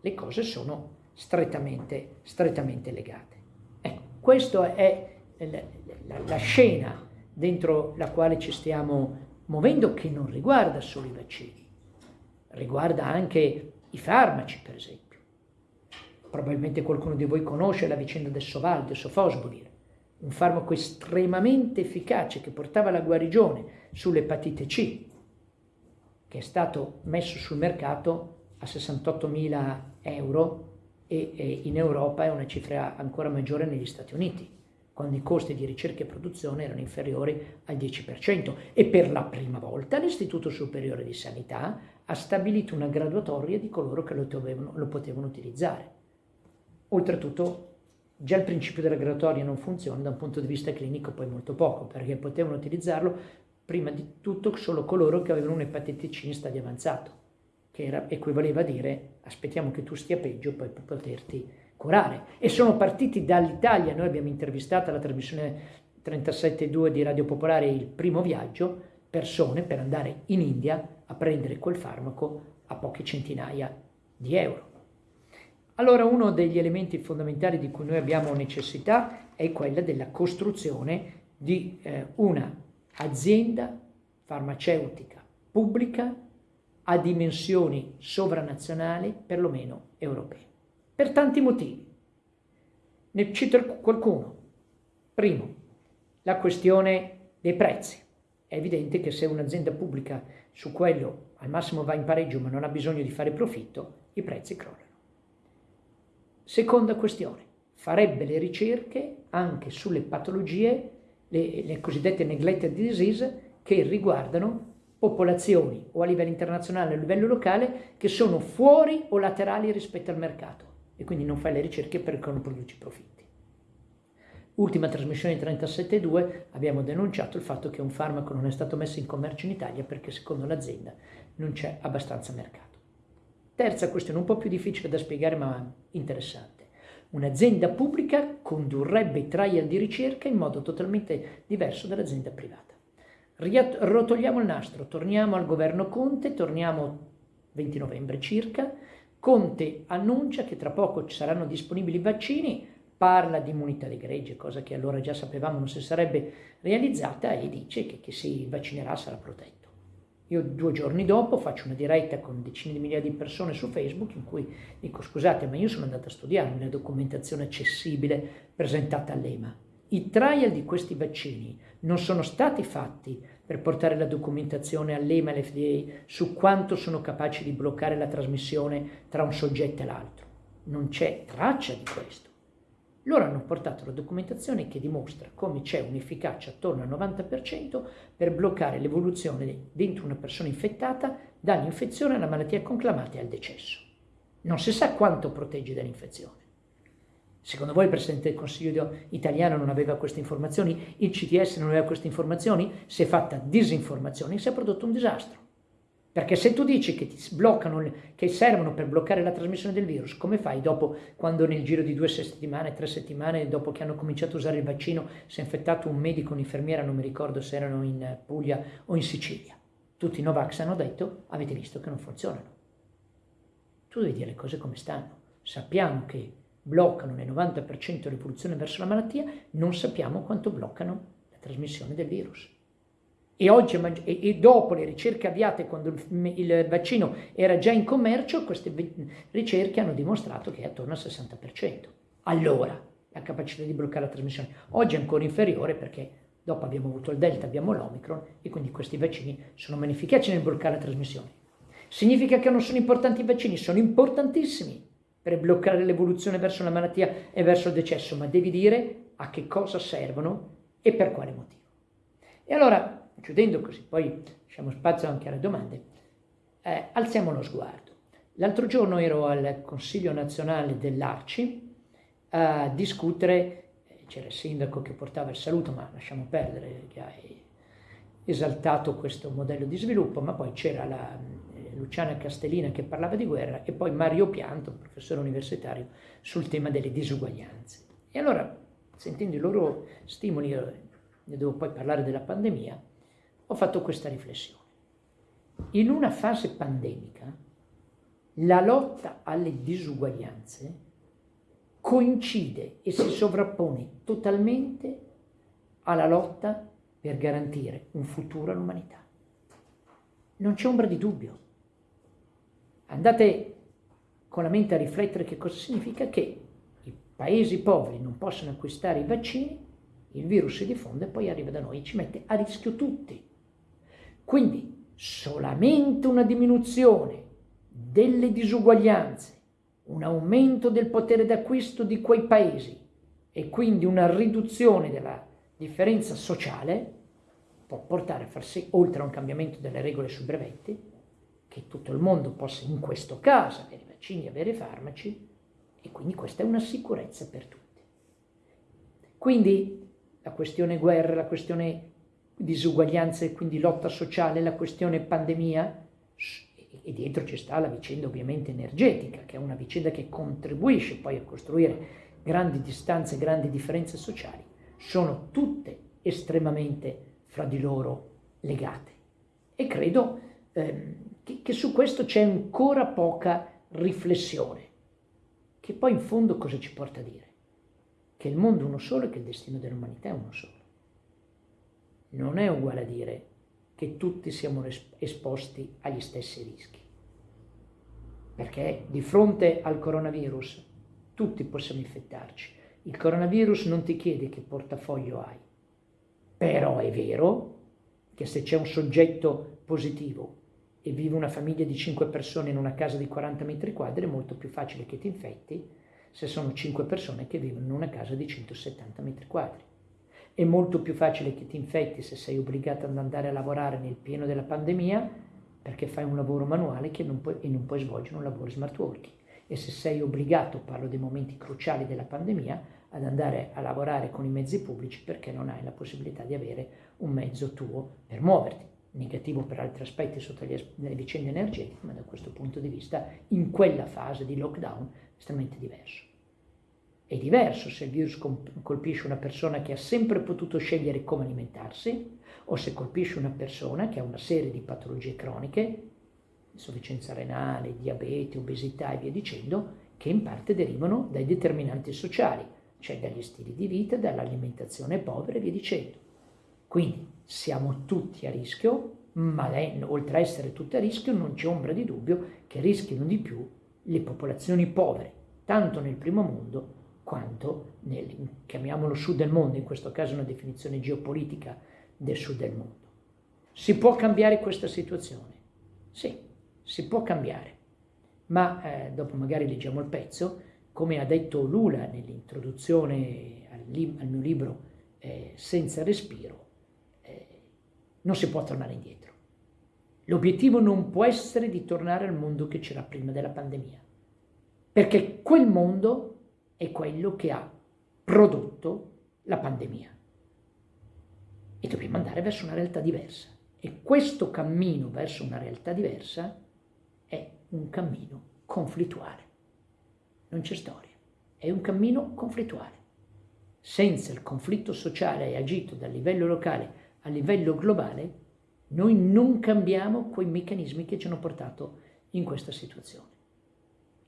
Le cose sono strettamente, strettamente legate. Ecco, questa è la, la, la scena dentro la quale ci stiamo muovendo che non riguarda solo i vaccini, riguarda anche i farmaci per esempio probabilmente qualcuno di voi conosce la vicenda del Soval, del Sofosbuvir, un farmaco estremamente efficace che portava la guarigione sull'epatite C, che è stato messo sul mercato a 68.000 euro e, e in Europa è una cifra ancora maggiore negli Stati Uniti, quando i costi di ricerca e produzione erano inferiori al 10%. E per la prima volta l'Istituto Superiore di Sanità ha stabilito una graduatoria di coloro che lo, dovevano, lo potevano utilizzare. Oltretutto già il principio della graduatoria non funziona da un punto di vista clinico poi molto poco, perché potevano utilizzarlo prima di tutto solo coloro che avevano un'epatite C in stadio avanzato, che era, equivaleva a dire aspettiamo che tu stia peggio poi per poterti curare. E sono partiti dall'Italia, noi abbiamo intervistato alla trasmissione 37.2 di Radio Popolare il primo viaggio, persone per andare in India a prendere quel farmaco a poche centinaia di euro. Allora uno degli elementi fondamentali di cui noi abbiamo necessità è quella della costruzione di eh, una azienda farmautica pubblica a dimensioni sovranazionali, perlomeno europee. Per tanti motivi. Ne cito qualcuno. Primo, la questione dei prezzi. È evidente che se un'azienda pubblica su quello al massimo va in pareggio ma non ha bisogno di fare profitto, i prezzi crollano. Seconda questione, farebbe le ricerche anche sulle patologie, le, le cosiddette neglected disease, che riguardano popolazioni o a livello internazionale o a livello locale che sono fuori o laterali rispetto al mercato e quindi non fai le ricerche perché non produci profitti. Ultima trasmissione di 37.2 abbiamo denunciato il fatto che un farmaco non è stato messo in commercio in Italia perché secondo l'azienda non c'è abbastanza mercato. Terza questione, un po' più difficile da spiegare ma interessante. Un'azienda pubblica condurrebbe i trial di ricerca in modo totalmente diverso dall'azienda privata. Rotoliamo il nastro, torniamo al governo Conte, torniamo 20 novembre circa, Conte annuncia che tra poco ci saranno disponibili vaccini, parla di immunità di gregge, cosa che allora già sapevamo non si sarebbe realizzata e dice che chi si vaccinerà sarà protetto. Io due giorni dopo faccio una diretta con decine di migliaia di persone su Facebook in cui dico scusate ma io sono andato a studiare la documentazione accessibile presentata all'EMA. I trial di questi vaccini non sono stati fatti per portare la documentazione all'EMA e all'FDA su quanto sono capaci di bloccare la trasmissione tra un soggetto e l'altro. Non c'è traccia di questo. Loro hanno portato la documentazione che dimostra come c'è un'efficacia attorno al 90% per bloccare l'evoluzione dentro una persona infettata dall'infezione alla malattia conclamata e al decesso. Non si sa quanto protegge dall'infezione. Secondo voi il Presidente del Consiglio italiano non aveva queste informazioni? Il CTS non aveva queste informazioni? Si è fatta disinformazione e si è prodotto un disastro. Perché se tu dici che ti bloccano, che servono per bloccare la trasmissione del virus, come fai dopo, quando nel giro di due settimane, tre settimane, dopo che hanno cominciato a usare il vaccino, si è infettato un medico, un'infermiera, non mi ricordo se erano in Puglia o in Sicilia. Tutti i Novax hanno detto, avete visto che non funzionano. Tu devi dire le cose come stanno. Sappiamo che bloccano nel 90% l'evoluzione verso la malattia, non sappiamo quanto bloccano la trasmissione del virus. E, oggi, e dopo le ricerche avviate quando il, vaccino era già in commercio, queste ricerche hanno dimostrato che è attorno al 60%. Allora, la capacità di bloccare la trasmissione. Oggi è ancora inferiore perché dopo abbiamo avuto il Delta, abbiamo l'Omicron e quindi questi vaccini sono meno efficaci nel bloccare la trasmissione. Significa che non sono importanti i vaccini? Sono importantissimi per bloccare l'evoluzione verso la malattia e verso il decesso, ma devi dire a che cosa servono e per quale motivo. E allora chiudendo così, poi lasciamo spazio anche alle domande, eh, alziamo lo sguardo. L'altro giorno ero al Consiglio nazionale dell'Arci a discutere, eh, c'era il sindaco che portava il saluto, ma lasciamo perdere, che ha esaltato questo modello di sviluppo, ma poi c'era la eh, Luciana Castellina che parlava di guerra e poi Mario Pianto, professore universitario, sul tema delle disuguaglianze. E allora, sentendo i loro stimoli, ne devo poi parlare della pandemia, ho fatto questa riflessione. In una fase pandemica, la lotta alle disuguaglianze coincide e si sovrappone totalmente alla lotta per garantire un futuro all'umanità. Non c'è ombra di dubbio. Andate con la mente a riflettere che cosa significa che i paesi poveri non possono acquistare i vaccini, il virus si diffonde e poi arriva da noi e ci mette a rischio tutti. Quindi solamente una diminuzione delle disuguaglianze, un aumento del potere d'acquisto di quei paesi e quindi una riduzione della differenza sociale può portare a far sì, oltre a un cambiamento delle regole sui brevetti, che tutto il mondo possa in questo caso avere vaccini, avere farmaci, e quindi questa è una sicurezza per tutti. Quindi la questione guerra, la questione disuguaglianze quindi lotta sociale, la questione pandemia, e dietro ci sta la vicenda ovviamente energetica, che è una vicenda che contribuisce poi a costruire grandi distanze, grandi differenze sociali, sono tutte estremamente fra di loro legate. E credo ehm, che, che su questo c'è ancora poca riflessione, che poi in fondo cosa ci porta a dire? Che il mondo è uno solo e che il destino dell'umanità è uno solo non è uguale a dire che tutti siamo esposti agli stessi rischi. Perché di fronte al coronavirus tutti possiamo infettarci, il coronavirus non ti chiede che portafoglio hai, però è vero che se c'è un soggetto positivo e vive una famiglia di 5 persone in una casa di 40 metri quadri, è molto più facile che ti infetti se sono 5 persone che vivono in una casa di 170 metri quadri. È molto più facile che ti infetti se sei obbligato ad andare a lavorare nel pieno della pandemia perché fai un lavoro manuale non puoi, e non puoi svolgere un lavoro smart working. E se sei obbligato, parlo dei momenti cruciali della pandemia, ad andare a lavorare con i mezzi pubblici perché non hai la possibilità di avere un mezzo tuo per muoverti negativo per altri aspetti sotto le, vicende energetiche, ma da questo punto di vista in quella fase di lockdown estremamente diverso. È diverso se il virus colpisce una persona che ha sempre potuto scegliere come alimentarsi o se colpisce una persona che ha una serie di patologie croniche, insufficienza renale, diabete, obesità e via dicendo, che in parte derivano dai determinanti sociali, cioè dagli stili di vita, dall'alimentazione povera e via dicendo. Quindi siamo tutti a rischio, ma oltre a essere tutti a rischio non c'è ombra di dubbio che rischino di più le popolazioni povere, tanto nel primo mondo quanto nel, chiamiamolo sud del mondo, in questo caso una definizione geopolitica del sud del mondo. Si può cambiare questa situazione? Sì, si può cambiare, ma eh, dopo magari leggiamo il pezzo, come ha detto Lula nell'introduzione al, al, mio libro eh, Senza respiro, non si può tornare indietro. L'obiettivo non può essere di tornare al mondo che c'era prima della pandemia, perché quel mondo è quello che ha prodotto la pandemia. E dobbiamo andare verso una realtà diversa. E questo cammino verso una realtà diversa è un cammino conflittuale. Non c'è storia, è un cammino conflittuale. Senza il conflitto sociale agito dal livello locale a livello globale, noi non cambiamo quei meccanismi che ci hanno portato in questa situazione.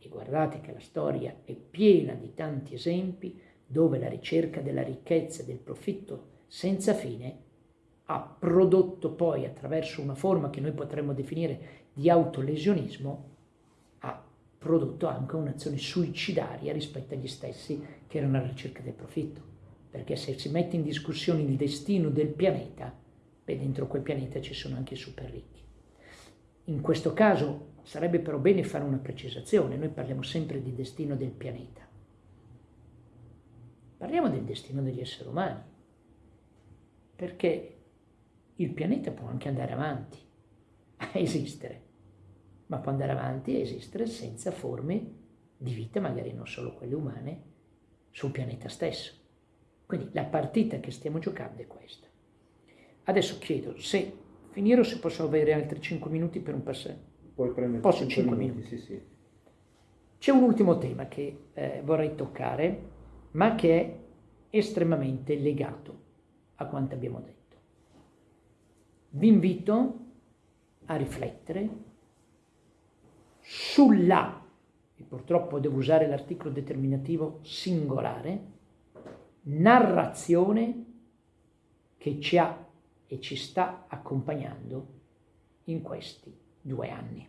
E guardate che la storia è piena di tanti esempi dove la ricerca della ricchezza e del profitto senza fine ha prodotto poi attraverso una forma che noi potremmo definire di autolesionismo, ha prodotto anche un'azione suicidaria rispetto agli stessi che erano alla ricerca del profitto perché se si mette in discussione il destino del pianeta, beh, dentro quel pianeta ci sono anche i super ricchi. In questo caso sarebbe però bene fare una precisazione, noi parliamo sempre di destino del pianeta. Parliamo del destino degli esseri umani, perché il pianeta può anche andare avanti a esistere, ma può andare avanti a esistere senza forme di vita, magari non solo quelle umane, sul pianeta stesso. Quindi la partita che stiamo giocando è questa. Adesso chiedo se finire o se posso avere altri 5 minuti per un passaggio. Puoi prendere posso 5 minuti. minuti. Sì, sì. C'è un ultimo tema che eh, vorrei toccare, ma che è estremamente legato a quanto abbiamo detto. Vi invito a riflettere sulla, e purtroppo devo usare l'articolo determinativo singolare, narrazione che ci ha e ci sta accompagnando in questi due anni.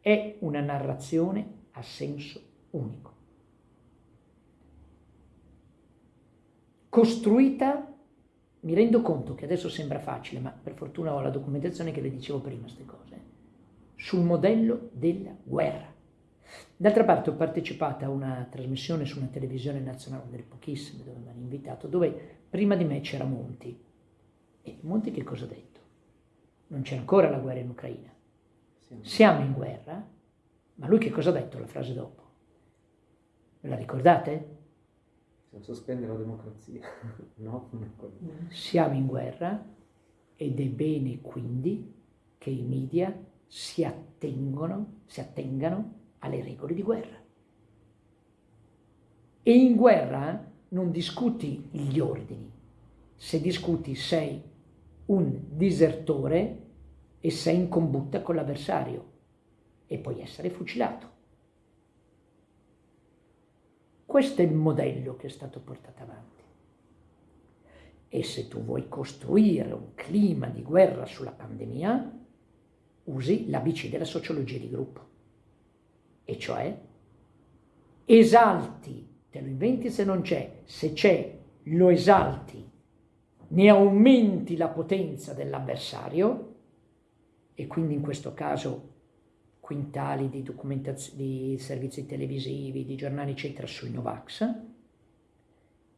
È una narrazione a senso unico. Costruita, mi rendo conto che adesso sembra facile, ma per fortuna ho la documentazione che le dicevo prima, queste cose, sul modello della guerra. D'altra parte ho partecipato a una trasmissione su una televisione nazionale, delle pochissime dove mi hanno invitato, dove prima di me c'era Monti. E Monti che cosa ha detto? Non c'è ancora la guerra in Ucraina. Siamo in guerra, ma lui che cosa ha detto la frase dopo? Ve la ricordate? Sospende la democrazia. no? Siamo in guerra ed è bene quindi che i media si attengono, si attengano alle regole di guerra. E in guerra non discuti gli ordini, se discuti sei un disertore e sei in combutta con l'avversario e puoi essere fucilato. Questo è il modello che è stato portato avanti. E se tu vuoi costruire un clima di guerra sulla pandemia, usi l'ABC della sociologia di gruppo e cioè esalti te lo inventi se non c'è, se c'è lo esalti, ne aumenti la potenza dell'avversario e quindi in questo caso quintali di, di servizi televisivi, di giornali eccetera sui Novax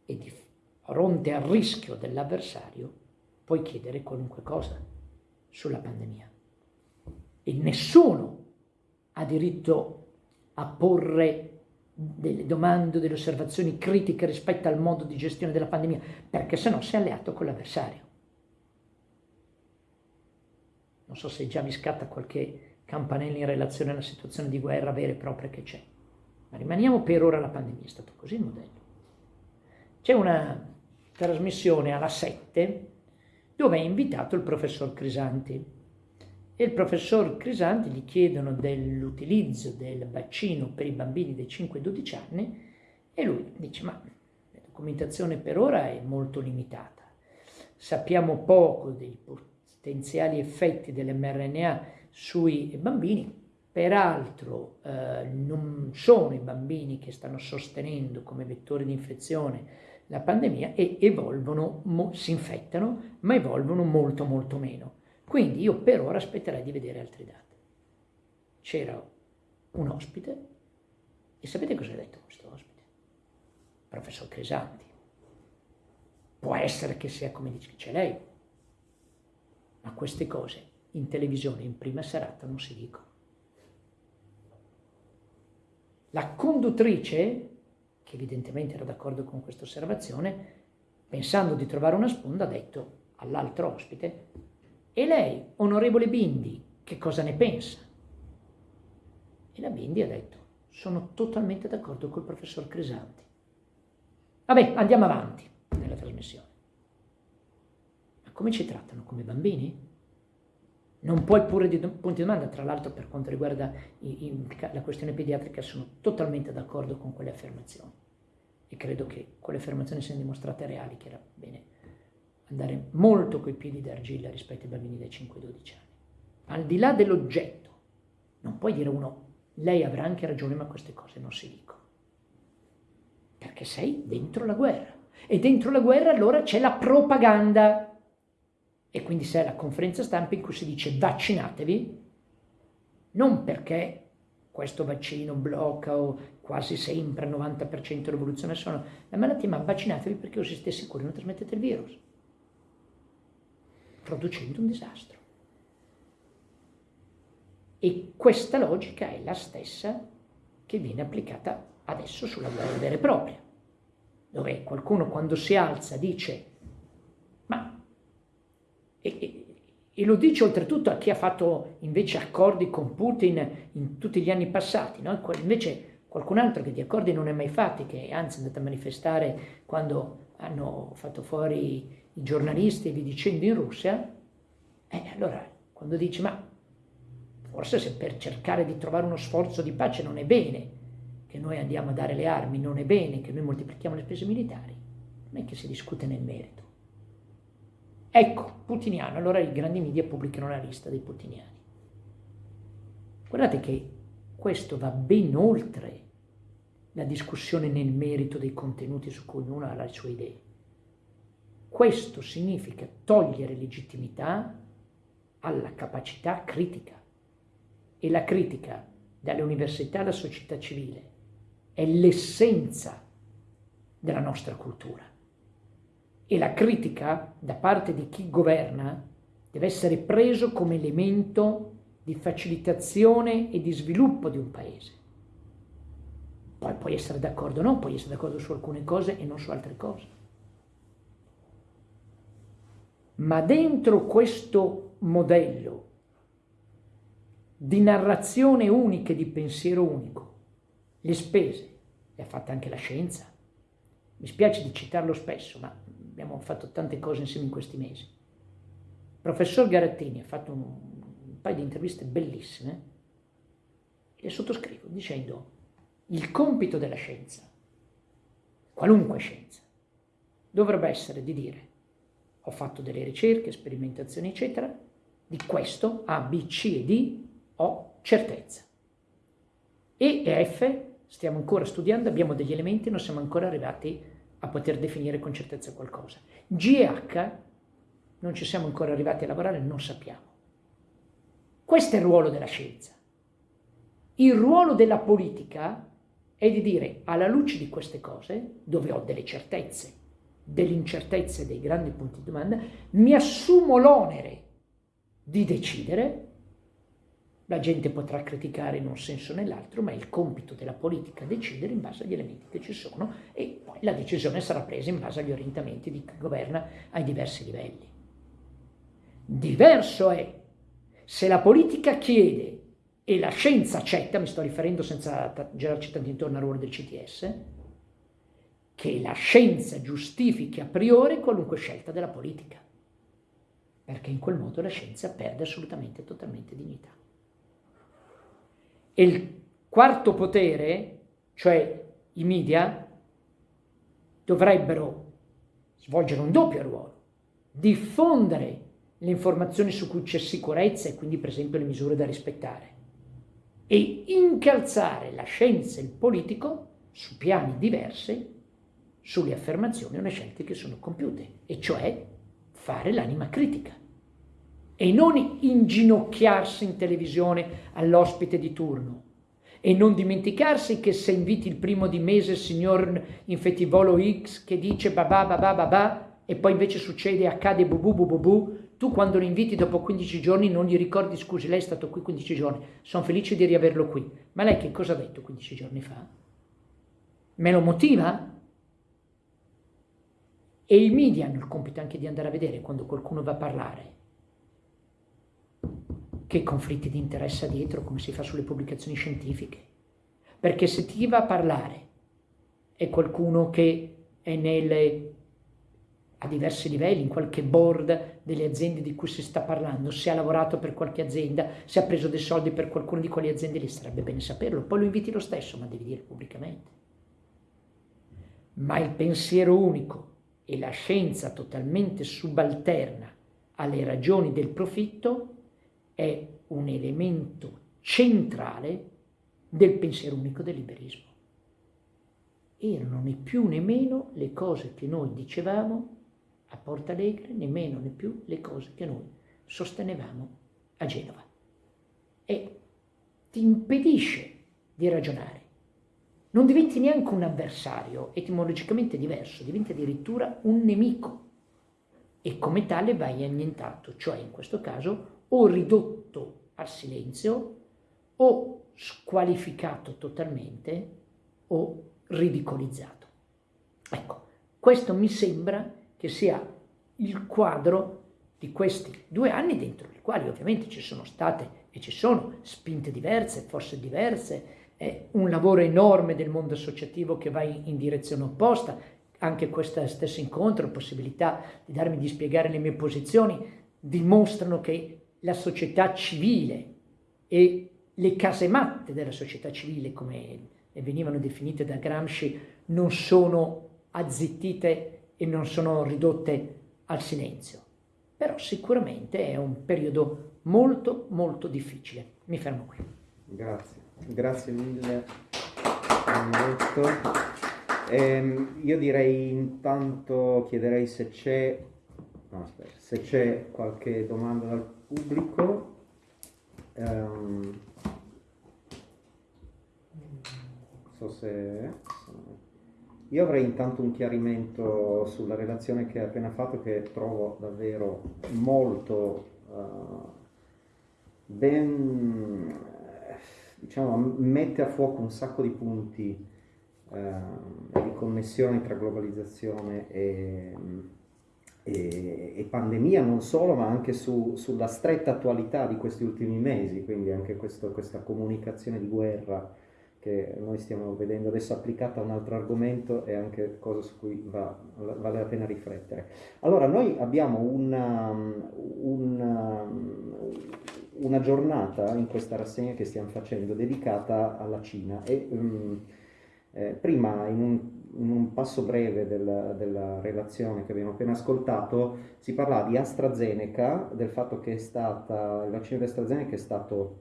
e di fronte al rischio dell'avversario puoi chiedere qualunque cosa sulla pandemia. E nessuno ha diritto a porre delle domande, delle osservazioni critiche rispetto al modo di gestione della pandemia, perché se no sei alleato con l'avversario. Non so se già vi scatta qualche campanella in relazione alla situazione di guerra vera e propria che c'è, ma rimaniamo per ora alla pandemia, è stato così il modello. C'è una trasmissione alla 7 dove è invitato il professor Crisanti, e il professor Crisanti gli chiedono dell'utilizzo del vaccino per i bambini dai 5-12 anni e lui dice ma la documentazione per ora è molto limitata, sappiamo poco dei potenziali effetti dell'mRNA sui bambini, peraltro eh, non sono i bambini che stanno sostenendo come vettori di infezione la pandemia e evolvono, si infettano, ma evolvono molto molto meno. Quindi io per ora aspetterei di vedere altri dati. C'era un ospite e sapete cosa ha detto questo ospite? Professor Cresanti. Può essere che sia come dice lei, ma queste cose in televisione in prima serata non si dicono. La conduttrice, che evidentemente era d'accordo con questa osservazione, pensando di trovare una sponda, ha detto all'altro ospite e lei, onorevole Bindi, che cosa ne pensa? E la Bindi ha detto, sono totalmente d'accordo col professor Crisanti. Vabbè, andiamo avanti nella trasmissione. Ma come ci trattano? Come bambini? Non puoi pure di punti di domanda, tra l'altro per quanto riguarda i, i, la questione pediatrica sono totalmente d'accordo con quelle affermazioni e credo che quelle affermazioni siano dimostrate reali, che era bene andare molto coi piedi d'argilla rispetto ai bambini dai 5-12 anni. Al di là dell'oggetto, non puoi dire uno, lei avrà anche ragione, ma queste cose non si dicono. Perché sei dentro la guerra. E dentro la guerra allora c'è la propaganda. E quindi sei alla conferenza stampa in cui si dice vaccinatevi, non perché questo vaccino blocca o quasi sempre al 90% l'evoluzione sono la malattia, ma vaccinatevi perché così siete sicuri non trasmettete il virus producendo un disastro. E questa logica è la stessa che viene applicata adesso sulla guerra vera e propria, dove qualcuno quando si alza dice, ma, e, e, e lo dice oltretutto a chi ha fatto invece accordi con Putin in tutti gli anni passati, no? invece qualcun altro che di accordi non ha mai fatti, che anzi è andato a manifestare quando hanno fatto fuori i giornalisti e vi dicendo in Russia, eh, allora quando dici ma forse se per cercare di trovare uno sforzo di pace non è bene che noi andiamo a dare le armi, non è bene che noi moltiplichiamo le spese militari, non è che si discute nel merito. Ecco, putiniano, allora i grandi media pubblicano la lista dei putiniani. Guardate che questo va ben oltre la discussione nel merito dei contenuti su cui ognuno ha le sue idee. Questo significa togliere legittimità alla capacità critica. E la critica dalle università alla società civile è l'essenza della nostra cultura. E la critica da parte di chi governa deve essere preso come elemento di facilitazione e di sviluppo di un paese. Poi puoi essere d'accordo o no, puoi essere d'accordo su alcune cose e non su altre cose. Ma dentro questo modello di narrazione unica e di pensiero unico, le spese, le ha fatte anche la scienza. Mi spiace di citarlo spesso, ma abbiamo fatto tante cose insieme in questi mesi. Il professor Garattini ha fatto un, un paio di interviste bellissime le sottoscrivo dicendo il compito della scienza, qualunque scienza, dovrebbe essere di dire ho fatto delle ricerche, sperimentazioni, eccetera, di questo A, B, C e D ho certezza. E e F stiamo ancora studiando, abbiamo degli elementi, non siamo ancora arrivati a poter definire con certezza qualcosa. GH non ci siamo ancora arrivati a lavorare, non sappiamo. Questo è il ruolo della scienza. Il ruolo della politica è di dire, alla luce di queste cose, dove ho delle certezze, delle incertezze, dei grandi punti di domanda, mi assumo l'onere di decidere la gente potrà criticare in un senso o nell'altro, ma è il compito della politica decidere in base agli elementi che ci sono e poi la decisione sarà presa in base agli orientamenti di chi governa ai diversi livelli. Diverso è se la politica chiede e la scienza accetta, mi sto riferendo senza girarci tanto intorno al ruolo del CTS, che la scienza giustifichi a priori qualunque scelta della politica, perché in quel modo la scienza perde assolutamente e totalmente dignità. E il quarto potere, cioè i media, dovrebbero svolgere un doppio ruolo, diffondere le informazioni su cui c'è sicurezza e quindi per esempio le misure da rispettare. E incalzare la scienza e il politico su piani diversi sulle affermazioni o le scelte che sono compiute, e cioè fare l'anima critica e non inginocchiarsi in televisione all'ospite di turno. E non dimenticarsi che se inviti il primo di mese il signor infettivolo X che dice babà babà babà e poi invece succede, accade bubu bubu bubu, tu quando lo inviti dopo 15 giorni non gli ricordi scusi lei è stato qui 15 giorni, sono felice di riaverlo qui. Ma lei che cosa ha detto 15 giorni fa? Me lo motiva? E i media hanno il compito anche di andare a vedere quando qualcuno va a parlare che conflitti di interesse ha dietro, come si fa sulle pubblicazioni scientifiche. Perché se ti va a parlare è qualcuno che è nelle, a diversi livelli, in qualche board delle aziende di cui si sta parlando, se ha lavorato per qualche azienda, se ha preso dei soldi per qualcuno di quelle aziende, lì sarebbe bene saperlo. Poi lo inviti lo stesso, ma devi dire pubblicamente. Ma il pensiero unico e la scienza totalmente subalterna alle ragioni del profitto è un elemento centrale del pensiero unico del liberismo. Erano né più né meno le cose che noi dicevamo a Porta Alegre, né né più le cose che noi sostenevamo a Genova. E ti impedisce di ragionare. Non diventi neanche un avversario, etimologicamente diverso, diventi addirittura un nemico e come tale vai annientato, cioè in questo caso o ridotto al silenzio o squalificato totalmente o ridicolizzato. Ecco, questo mi sembra che sia il quadro di questi due anni dentro i quali ovviamente ci sono state e ci sono spinte diverse, forse diverse, è un lavoro enorme del mondo associativo che va in direzione opposta, anche questo stesso incontro, possibilità di darmi di spiegare le mie posizioni, dimostrano che la società civile e le casematte della società civile, come venivano definite da Gramsci, non sono azzittite e non sono ridotte al silenzio. Però sicuramente è un periodo molto molto difficile. Mi fermo qui. Grazie, grazie mille. Ehm, io direi intanto, chiederei se c'è, no, se c'è qualche domanda dal pubblico. Um, so se io avrei intanto un chiarimento sulla relazione che hai appena fatto che trovo davvero molto uh, ben diciamo mette a fuoco un sacco di punti uh, di connessione tra globalizzazione e e, e, pandemia non solo, ma anche su, sulla stretta attualità di questi ultimi mesi, quindi anche questo, questa comunicazione di guerra che noi stiamo vedendo adesso applicata a un altro argomento è anche cosa su cui va, vale la pena riflettere. Allora, noi abbiamo una, una, una, giornata in questa rassegna che stiamo facendo dedicata alla Cina e um, eh, prima in un in un passo breve della, della, relazione che abbiamo appena ascoltato, si parlava di AstraZeneca, del fatto che è stata, il vaccino di AstraZeneca è stato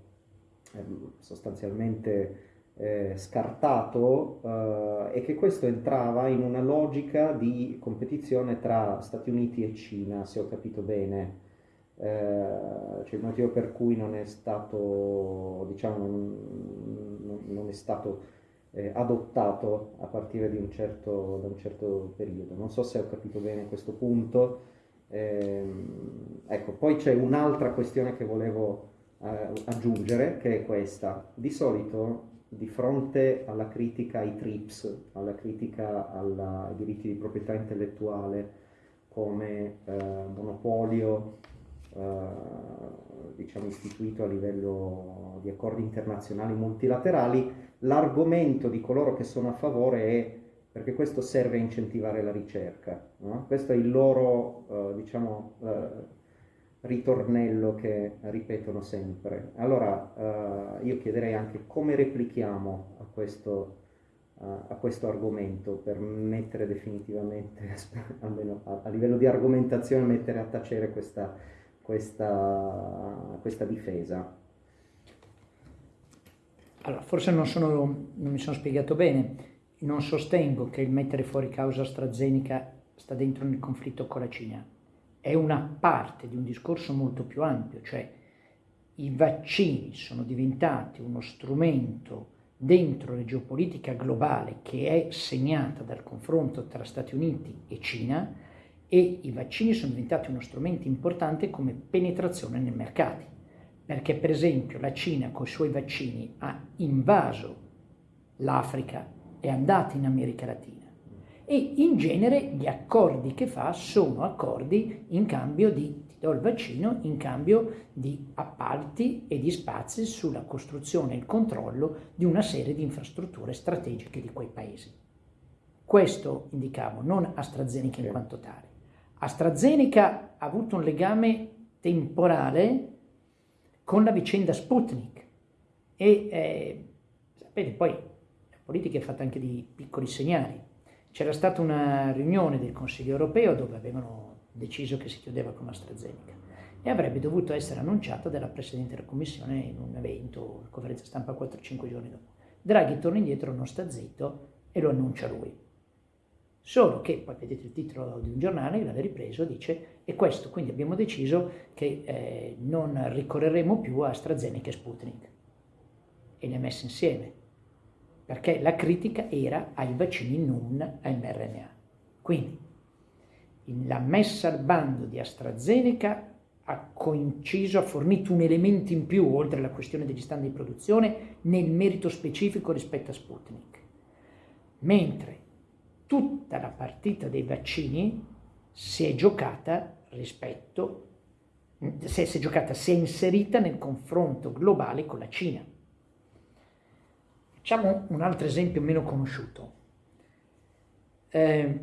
eh, sostanzialmente eh, scartato eh, e che questo entrava in una logica di competizione tra Stati Uniti e Cina, se ho capito bene. Eh, cioè il motivo per cui non è stato, diciamo, non, non è stato eh, adottato a partire un certo, da un certo periodo. Non so se ho capito bene questo punto. Eh, ecco, poi c'è un'altra questione che volevo eh, aggiungere, che è questa. Di solito di fronte alla critica ai TRIPS, alla critica alla, ai diritti di proprietà intellettuale come eh, monopolio eh, diciamo istituito a livello di accordi internazionali multilaterali, l'argomento di coloro che sono a favore è perché questo serve a incentivare la ricerca. No? Questo è il loro eh, diciamo, eh, ritornello che ripetono sempre. Allora eh, io chiederei anche come replichiamo a questo, uh, a questo argomento per mettere definitivamente, almeno a, a, livello di argomentazione, mettere a tacere questa, questa, questa difesa. Allora, forse non, sono, non mi sono spiegato bene. Non sostengo che il mettere fuori causa AstraZeneca sta dentro nel conflitto con la Cina è una parte di un discorso molto più ampio, cioè i vaccini sono diventati uno strumento dentro la geopolitica globale che è segnata dal confronto tra Stati Uniti e Cina e i vaccini sono diventati uno strumento importante come penetrazione nei mercati, perché per esempio la Cina con i suoi vaccini ha invaso l'Africa, è andata in America Latina e in genere gli accordi che fa sono accordi in cambio di ti do il vaccino in cambio di appalti e di spazi sulla costruzione e il controllo di una serie di infrastrutture strategiche di quei paesi. Questo indicavo, non AstraZeneca in quanto tale. AstraZeneca ha avuto un legame temporale con la vicenda Sputnik e eh, sapete poi la politica è fatta anche di piccoli segnali c'era stata una riunione del Consiglio europeo dove avevano deciso che si chiudeva con AstraZeneca e avrebbe dovuto essere annunciata dalla Presidente della Commissione in un evento, una conferenza stampa 4-5 giorni dopo. Draghi torna indietro, non sta zitto e lo annuncia lui. Solo che, poi vedete il titolo di un giornale, l'aveva ripreso, dice, e questo, quindi abbiamo deciso che eh, non ricorreremo più a AstraZeneca e Sputnik. E li ha messi insieme perché la critica era ai vaccini non mRNA. Quindi la messa al bando di AstraZeneca ha coinciso, ha fornito un elemento in più, oltre alla questione degli stand di produzione, nel merito specifico rispetto a Sputnik. Mentre tutta la partita dei vaccini si è giocata rispetto, si è, giocata, si è inserita nel confronto globale con la Cina. Facciamo un altro esempio meno conosciuto. Eh,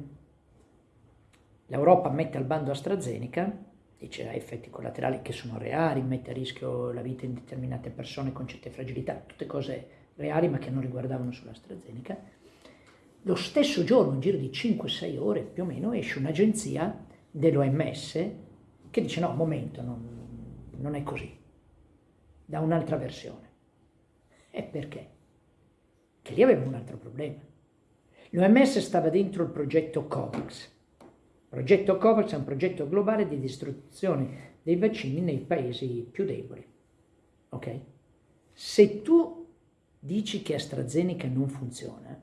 L'Europa mette al bando AstraZeneca, dice ha effetti collaterali che sono reali, mette a rischio la vita di determinate persone con certe fragilità, tutte cose reali ma che non riguardavano solo AstraZeneca. Lo stesso giorno, in giro di 5-6 ore più o meno, esce un'agenzia dell'OMS che dice no, momento, non, non è così, da un'altra versione. E perché? Che lì aveva un altro problema. L'OMS stava dentro il progetto COVAX. Il progetto COVAX è un progetto globale di distribuzione dei vaccini nei paesi più deboli. Ok? Se tu dici che AstraZeneca non funziona,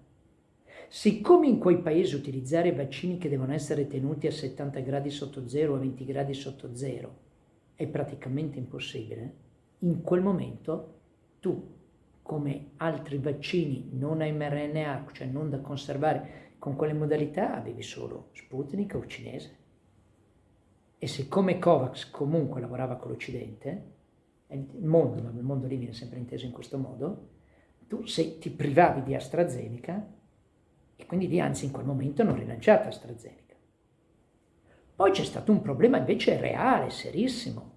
siccome in quei paesi utilizzare vaccini che devono essere tenuti a 70 gradi sotto zero a 20 gradi sotto zero è praticamente impossibile, in quel momento tu come altri vaccini non a mRNA, cioè non da conservare con quelle modalità, avevi solo Sputnik o cinese. E siccome Covax comunque lavorava con l'Occidente, il mondo, ma il mondo lì viene sempre inteso in questo modo, tu se ti privavi di AstraZeneca e quindi lì anzi in quel momento non rilanciata AstraZeneca. Poi c'è stato un problema invece reale, serissimo,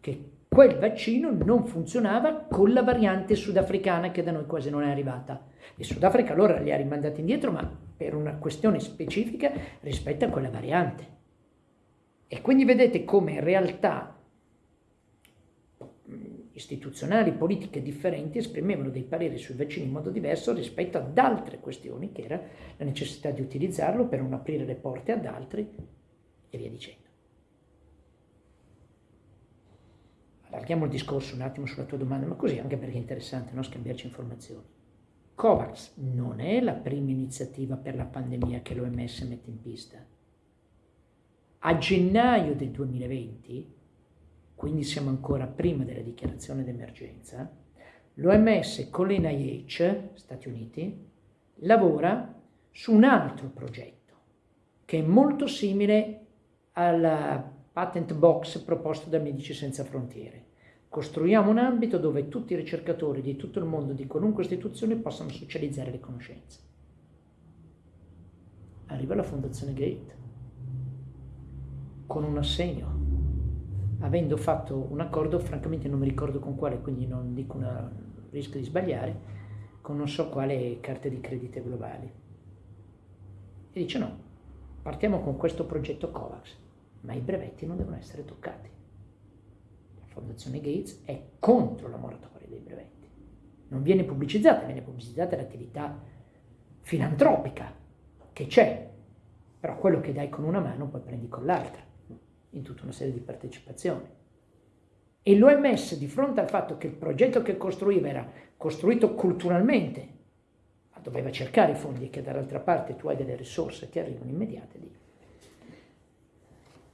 che quel vaccino non funzionava con la variante sudafricana che da noi quasi non è arrivata. Il Sudafrica allora li ha rimandati indietro, ma per una questione specifica rispetto a quella variante. E quindi vedete come in realtà istituzionali, politiche differenti esprimevano dei pareri sui vaccini in modo diverso rispetto ad altre questioni, che era la necessità di utilizzarlo per non aprire le porte ad altri e via dicendo. Allarghiamo il discorso un attimo sulla tua domanda, ma così anche perché è interessante no? scambiarci informazioni. COVAX non è la prima iniziativa per la pandemia che l'OMS mette in pista. A gennaio del 2020 quindi siamo ancora prima della dichiarazione d'emergenza, l'OMS con l'NIH, Stati Uniti, lavora su un altro progetto che è molto simile al patent box proposto da Medici Senza Frontiere. Costruiamo un ambito dove tutti i ricercatori di tutto il mondo, di qualunque istituzione, possano socializzare le conoscenze. Arriva la Fondazione Gate con un assegno avendo fatto un accordo, francamente non mi ricordo con quale, quindi non dico una, rischio di sbagliare, con non so quale carte di credito globali. E dice no, partiamo con questo progetto COVAX, ma i brevetti non devono essere toccati. Fondazione Gates è contro la moratoria dei brevetti. Non viene pubblicizzata, viene pubblicizzata l'attività filantropica che c'è, però quello che dai con una mano poi prendi con l'altra in tutta una serie di partecipazioni. E l'OMS, di fronte al fatto che il progetto che costruiva era costruito culturalmente, ma doveva cercare i fondi e che dall'altra parte tu hai delle risorse che arrivano immediate.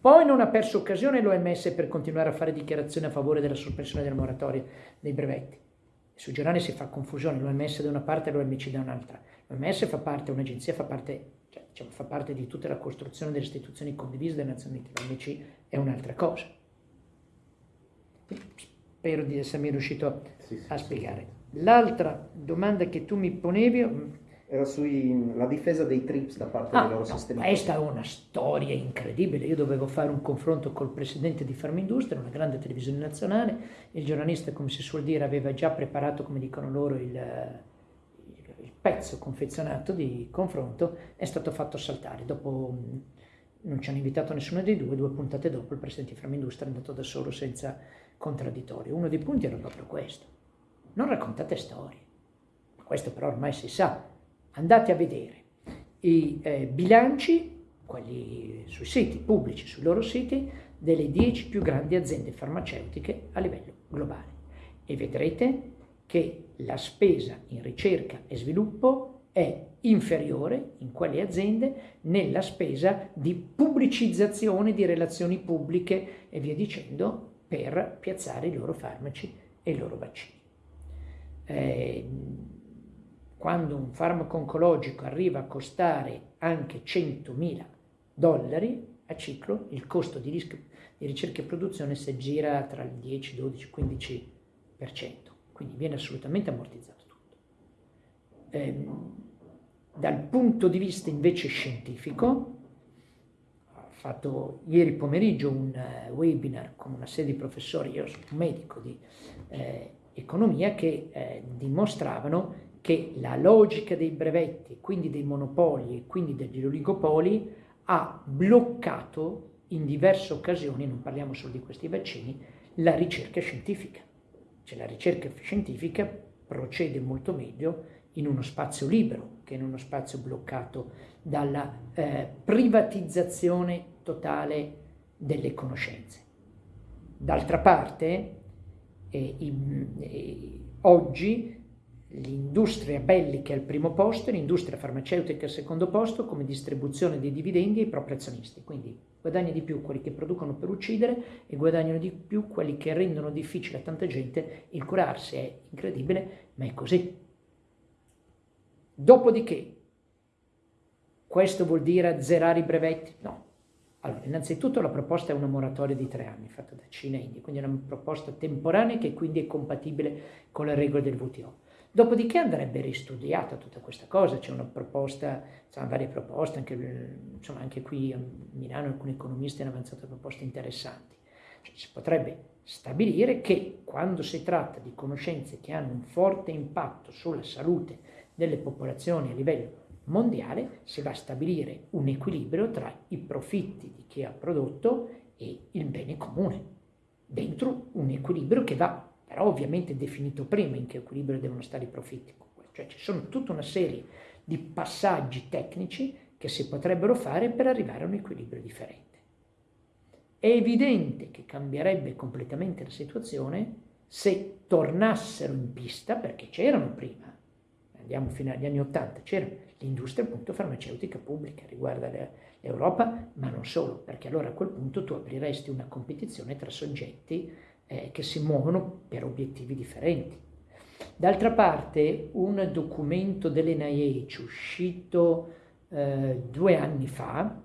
Poi non ha perso occasione l'OMS per continuare a fare dichiarazioni a favore della sospensione della moratoria dei brevetti. Sui giornali si fa confusione, l'OMS da una parte e l'OMC da un'altra. L'OMS fa parte, un'agenzia fa parte cioè, diciamo, fa parte di tutta la costruzione delle istituzioni condivise delle Nazioni Unite, l'OMC è un'altra cosa. Spero di essermi riuscito a, sì, sì, a spiegare. L'altra domanda che tu mi ponevi mm, era sulla difesa dei TRIPS da parte ah, dei loro no, sistemi. Questa è una storia incredibile. Io dovevo fare un confronto col presidente di Farmindustria, una grande televisione nazionale. Il giornalista, come si suol dire, aveva già preparato, come dicono loro, il, pezzo confezionato di confronto è stato fatto saltare. Dopo non ci hanno invitato nessuno dei due, due puntate dopo il presidente di Framindustria è andato da solo senza contraddittorio. Uno dei punti era proprio questo. Non raccontate storie. Questo però ormai si sa. Andate a vedere i eh, bilanci, quelli sui siti pubblici, sui loro siti, delle 10 più grandi aziende farmaceutiche a livello globale e vedrete che la spesa in ricerca e sviluppo è inferiore in quelle aziende nella spesa di pubblicizzazione di relazioni pubbliche e via dicendo per piazzare i loro farmaci e i loro vaccini. Eh, quando un farmaco oncologico arriva a costare anche 100.000 dollari a ciclo, il costo di, di ricerca e produzione si aggira tra il 10, 12, 15% quindi viene assolutamente ammortizzato tutto. Eh, dal punto di vista invece scientifico, ho fatto ieri pomeriggio un uh, webinar con una serie di professori, io sono un medico di eh, economia, che eh, dimostravano che la logica dei brevetti, quindi dei monopoli e quindi degli oligopoli, ha bloccato in diverse occasioni, non parliamo solo di questi vaccini, la ricerca scientifica. Cioè la ricerca scientifica procede molto meglio in uno spazio libero che in uno spazio bloccato dalla eh, privatizzazione totale delle conoscenze. D'altra parte, eh, in, eh, oggi l'industria bellica al primo posto l'industria farmaceutica al secondo posto come distribuzione dei dividendi ai propri azionisti, quindi Guadagna di più quelli che producono per uccidere e guadagnano di più quelli che rendono difficile a tanta gente il curarsi. È incredibile, ma è così. Dopodiché, questo vuol dire azzerare i brevetti? No. Allora, innanzitutto la proposta è una moratoria di tre anni, fatta da Cina e India, quindi è una proposta temporanea che quindi è compatibile con le regole del WTO. Dopodiché andrebbe ristudiata tutta questa cosa, c'è una proposta, sono varie proposte, anche, insomma, anche qui a Milano alcuni economisti hanno avanzato proposte interessanti. Cioè, si potrebbe stabilire che quando si tratta di conoscenze che hanno un forte impatto sulla salute delle popolazioni a livello mondiale, si va a stabilire un equilibrio tra i profitti di chi ha prodotto e il bene comune, dentro un equilibrio che va però ovviamente definito prima in che equilibrio devono stare i profitti. Cioè ci sono tutta una serie di passaggi tecnici che si potrebbero fare per arrivare a un equilibrio differente. È evidente che cambierebbe completamente la situazione se tornassero in pista, perché c'erano prima, andiamo fino agli anni Ottanta, c'era l'industria appunto farmaceutica pubblica, riguarda l'Europa, ma non solo, perché allora a quel punto tu apriresti una competizione tra soggetti eh, che si muovono per obiettivi differenti. D'altra parte un documento dell'NIH uscito eh, due anni fa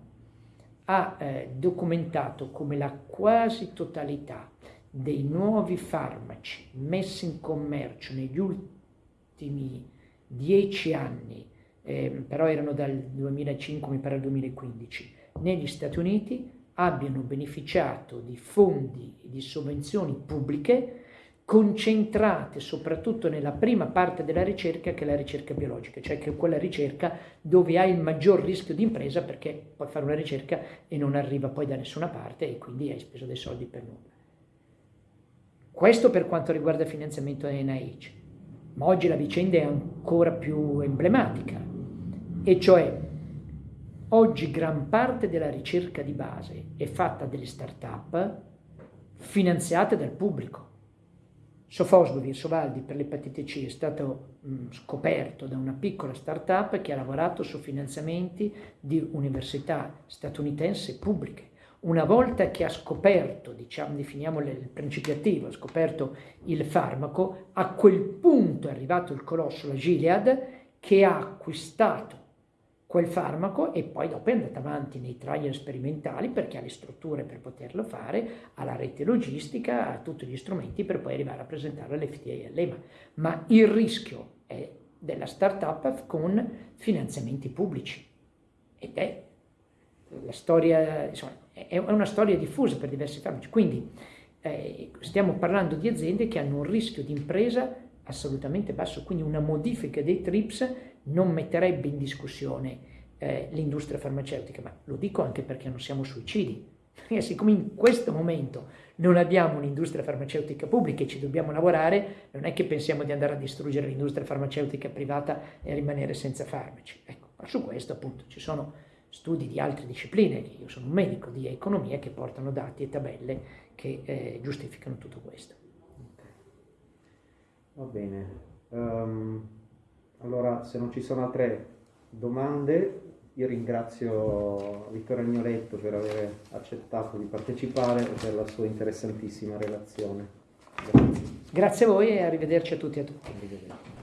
ha eh, documentato come la quasi totalità dei nuovi farmaci messi in commercio negli ultimi dieci anni, eh, però erano dal 2005 mi pare al 2015, negli Stati Uniti abbiano beneficiato di fondi e di sovvenzioni pubbliche concentrate soprattutto nella prima parte della ricerca che è la ricerca biologica, cioè che è quella ricerca dove hai il maggior rischio di impresa perché puoi fare una ricerca e non arriva poi da nessuna parte e quindi hai speso dei soldi per nulla. Questo per quanto riguarda il finanziamento NIH, ma oggi la vicenda è ancora più emblematica, e cioè oggi gran parte della ricerca di base è fatta dalle start-up finanziate dal pubblico Sofosbuvir Sovaldi per l'epatite C è stato mh, scoperto da una piccola start-up che ha lavorato su finanziamenti di università statunitense pubbliche. Una volta che ha scoperto, diciamo, definiamo il principio attivo, ha scoperto il farmaco, a quel punto è arrivato il colosso, la Gilead, che ha acquistato quel farmaco e poi dopo è andata avanti nei trial sperimentali perché ha le strutture per poterlo fare, ha la rete logistica, ha tutti gli strumenti per poi arrivare a presentarlo all'FTA e all'EMA. Ma il rischio è della startup con finanziamenti pubblici ed è storia, insomma, è una storia diffusa per diversi farmaci. Quindi eh, stiamo parlando di aziende che hanno un rischio di impresa assolutamente basso, quindi una modifica dei TRIPS non metterebbe in discussione eh, l'industria farmaceutica, ma lo dico anche perché non siamo suicidi, perché siccome in questo momento non abbiamo un'industria farmaceutica pubblica e ci dobbiamo lavorare, non è che pensiamo di andare a distruggere l'industria farmaceutica privata e rimanere senza farmaci. Ecco, ma su questo appunto ci sono studi di altre discipline, io sono un medico di economia, che portano dati e tabelle che eh, giustificano tutto questo. Va bene. Um, allora, se non ci sono altre domande, io ringrazio Vittorio Agnoletto per aver accettato di partecipare e per la sua interessantissima relazione. Grazie. Grazie a voi e arrivederci a tutti e a tutti.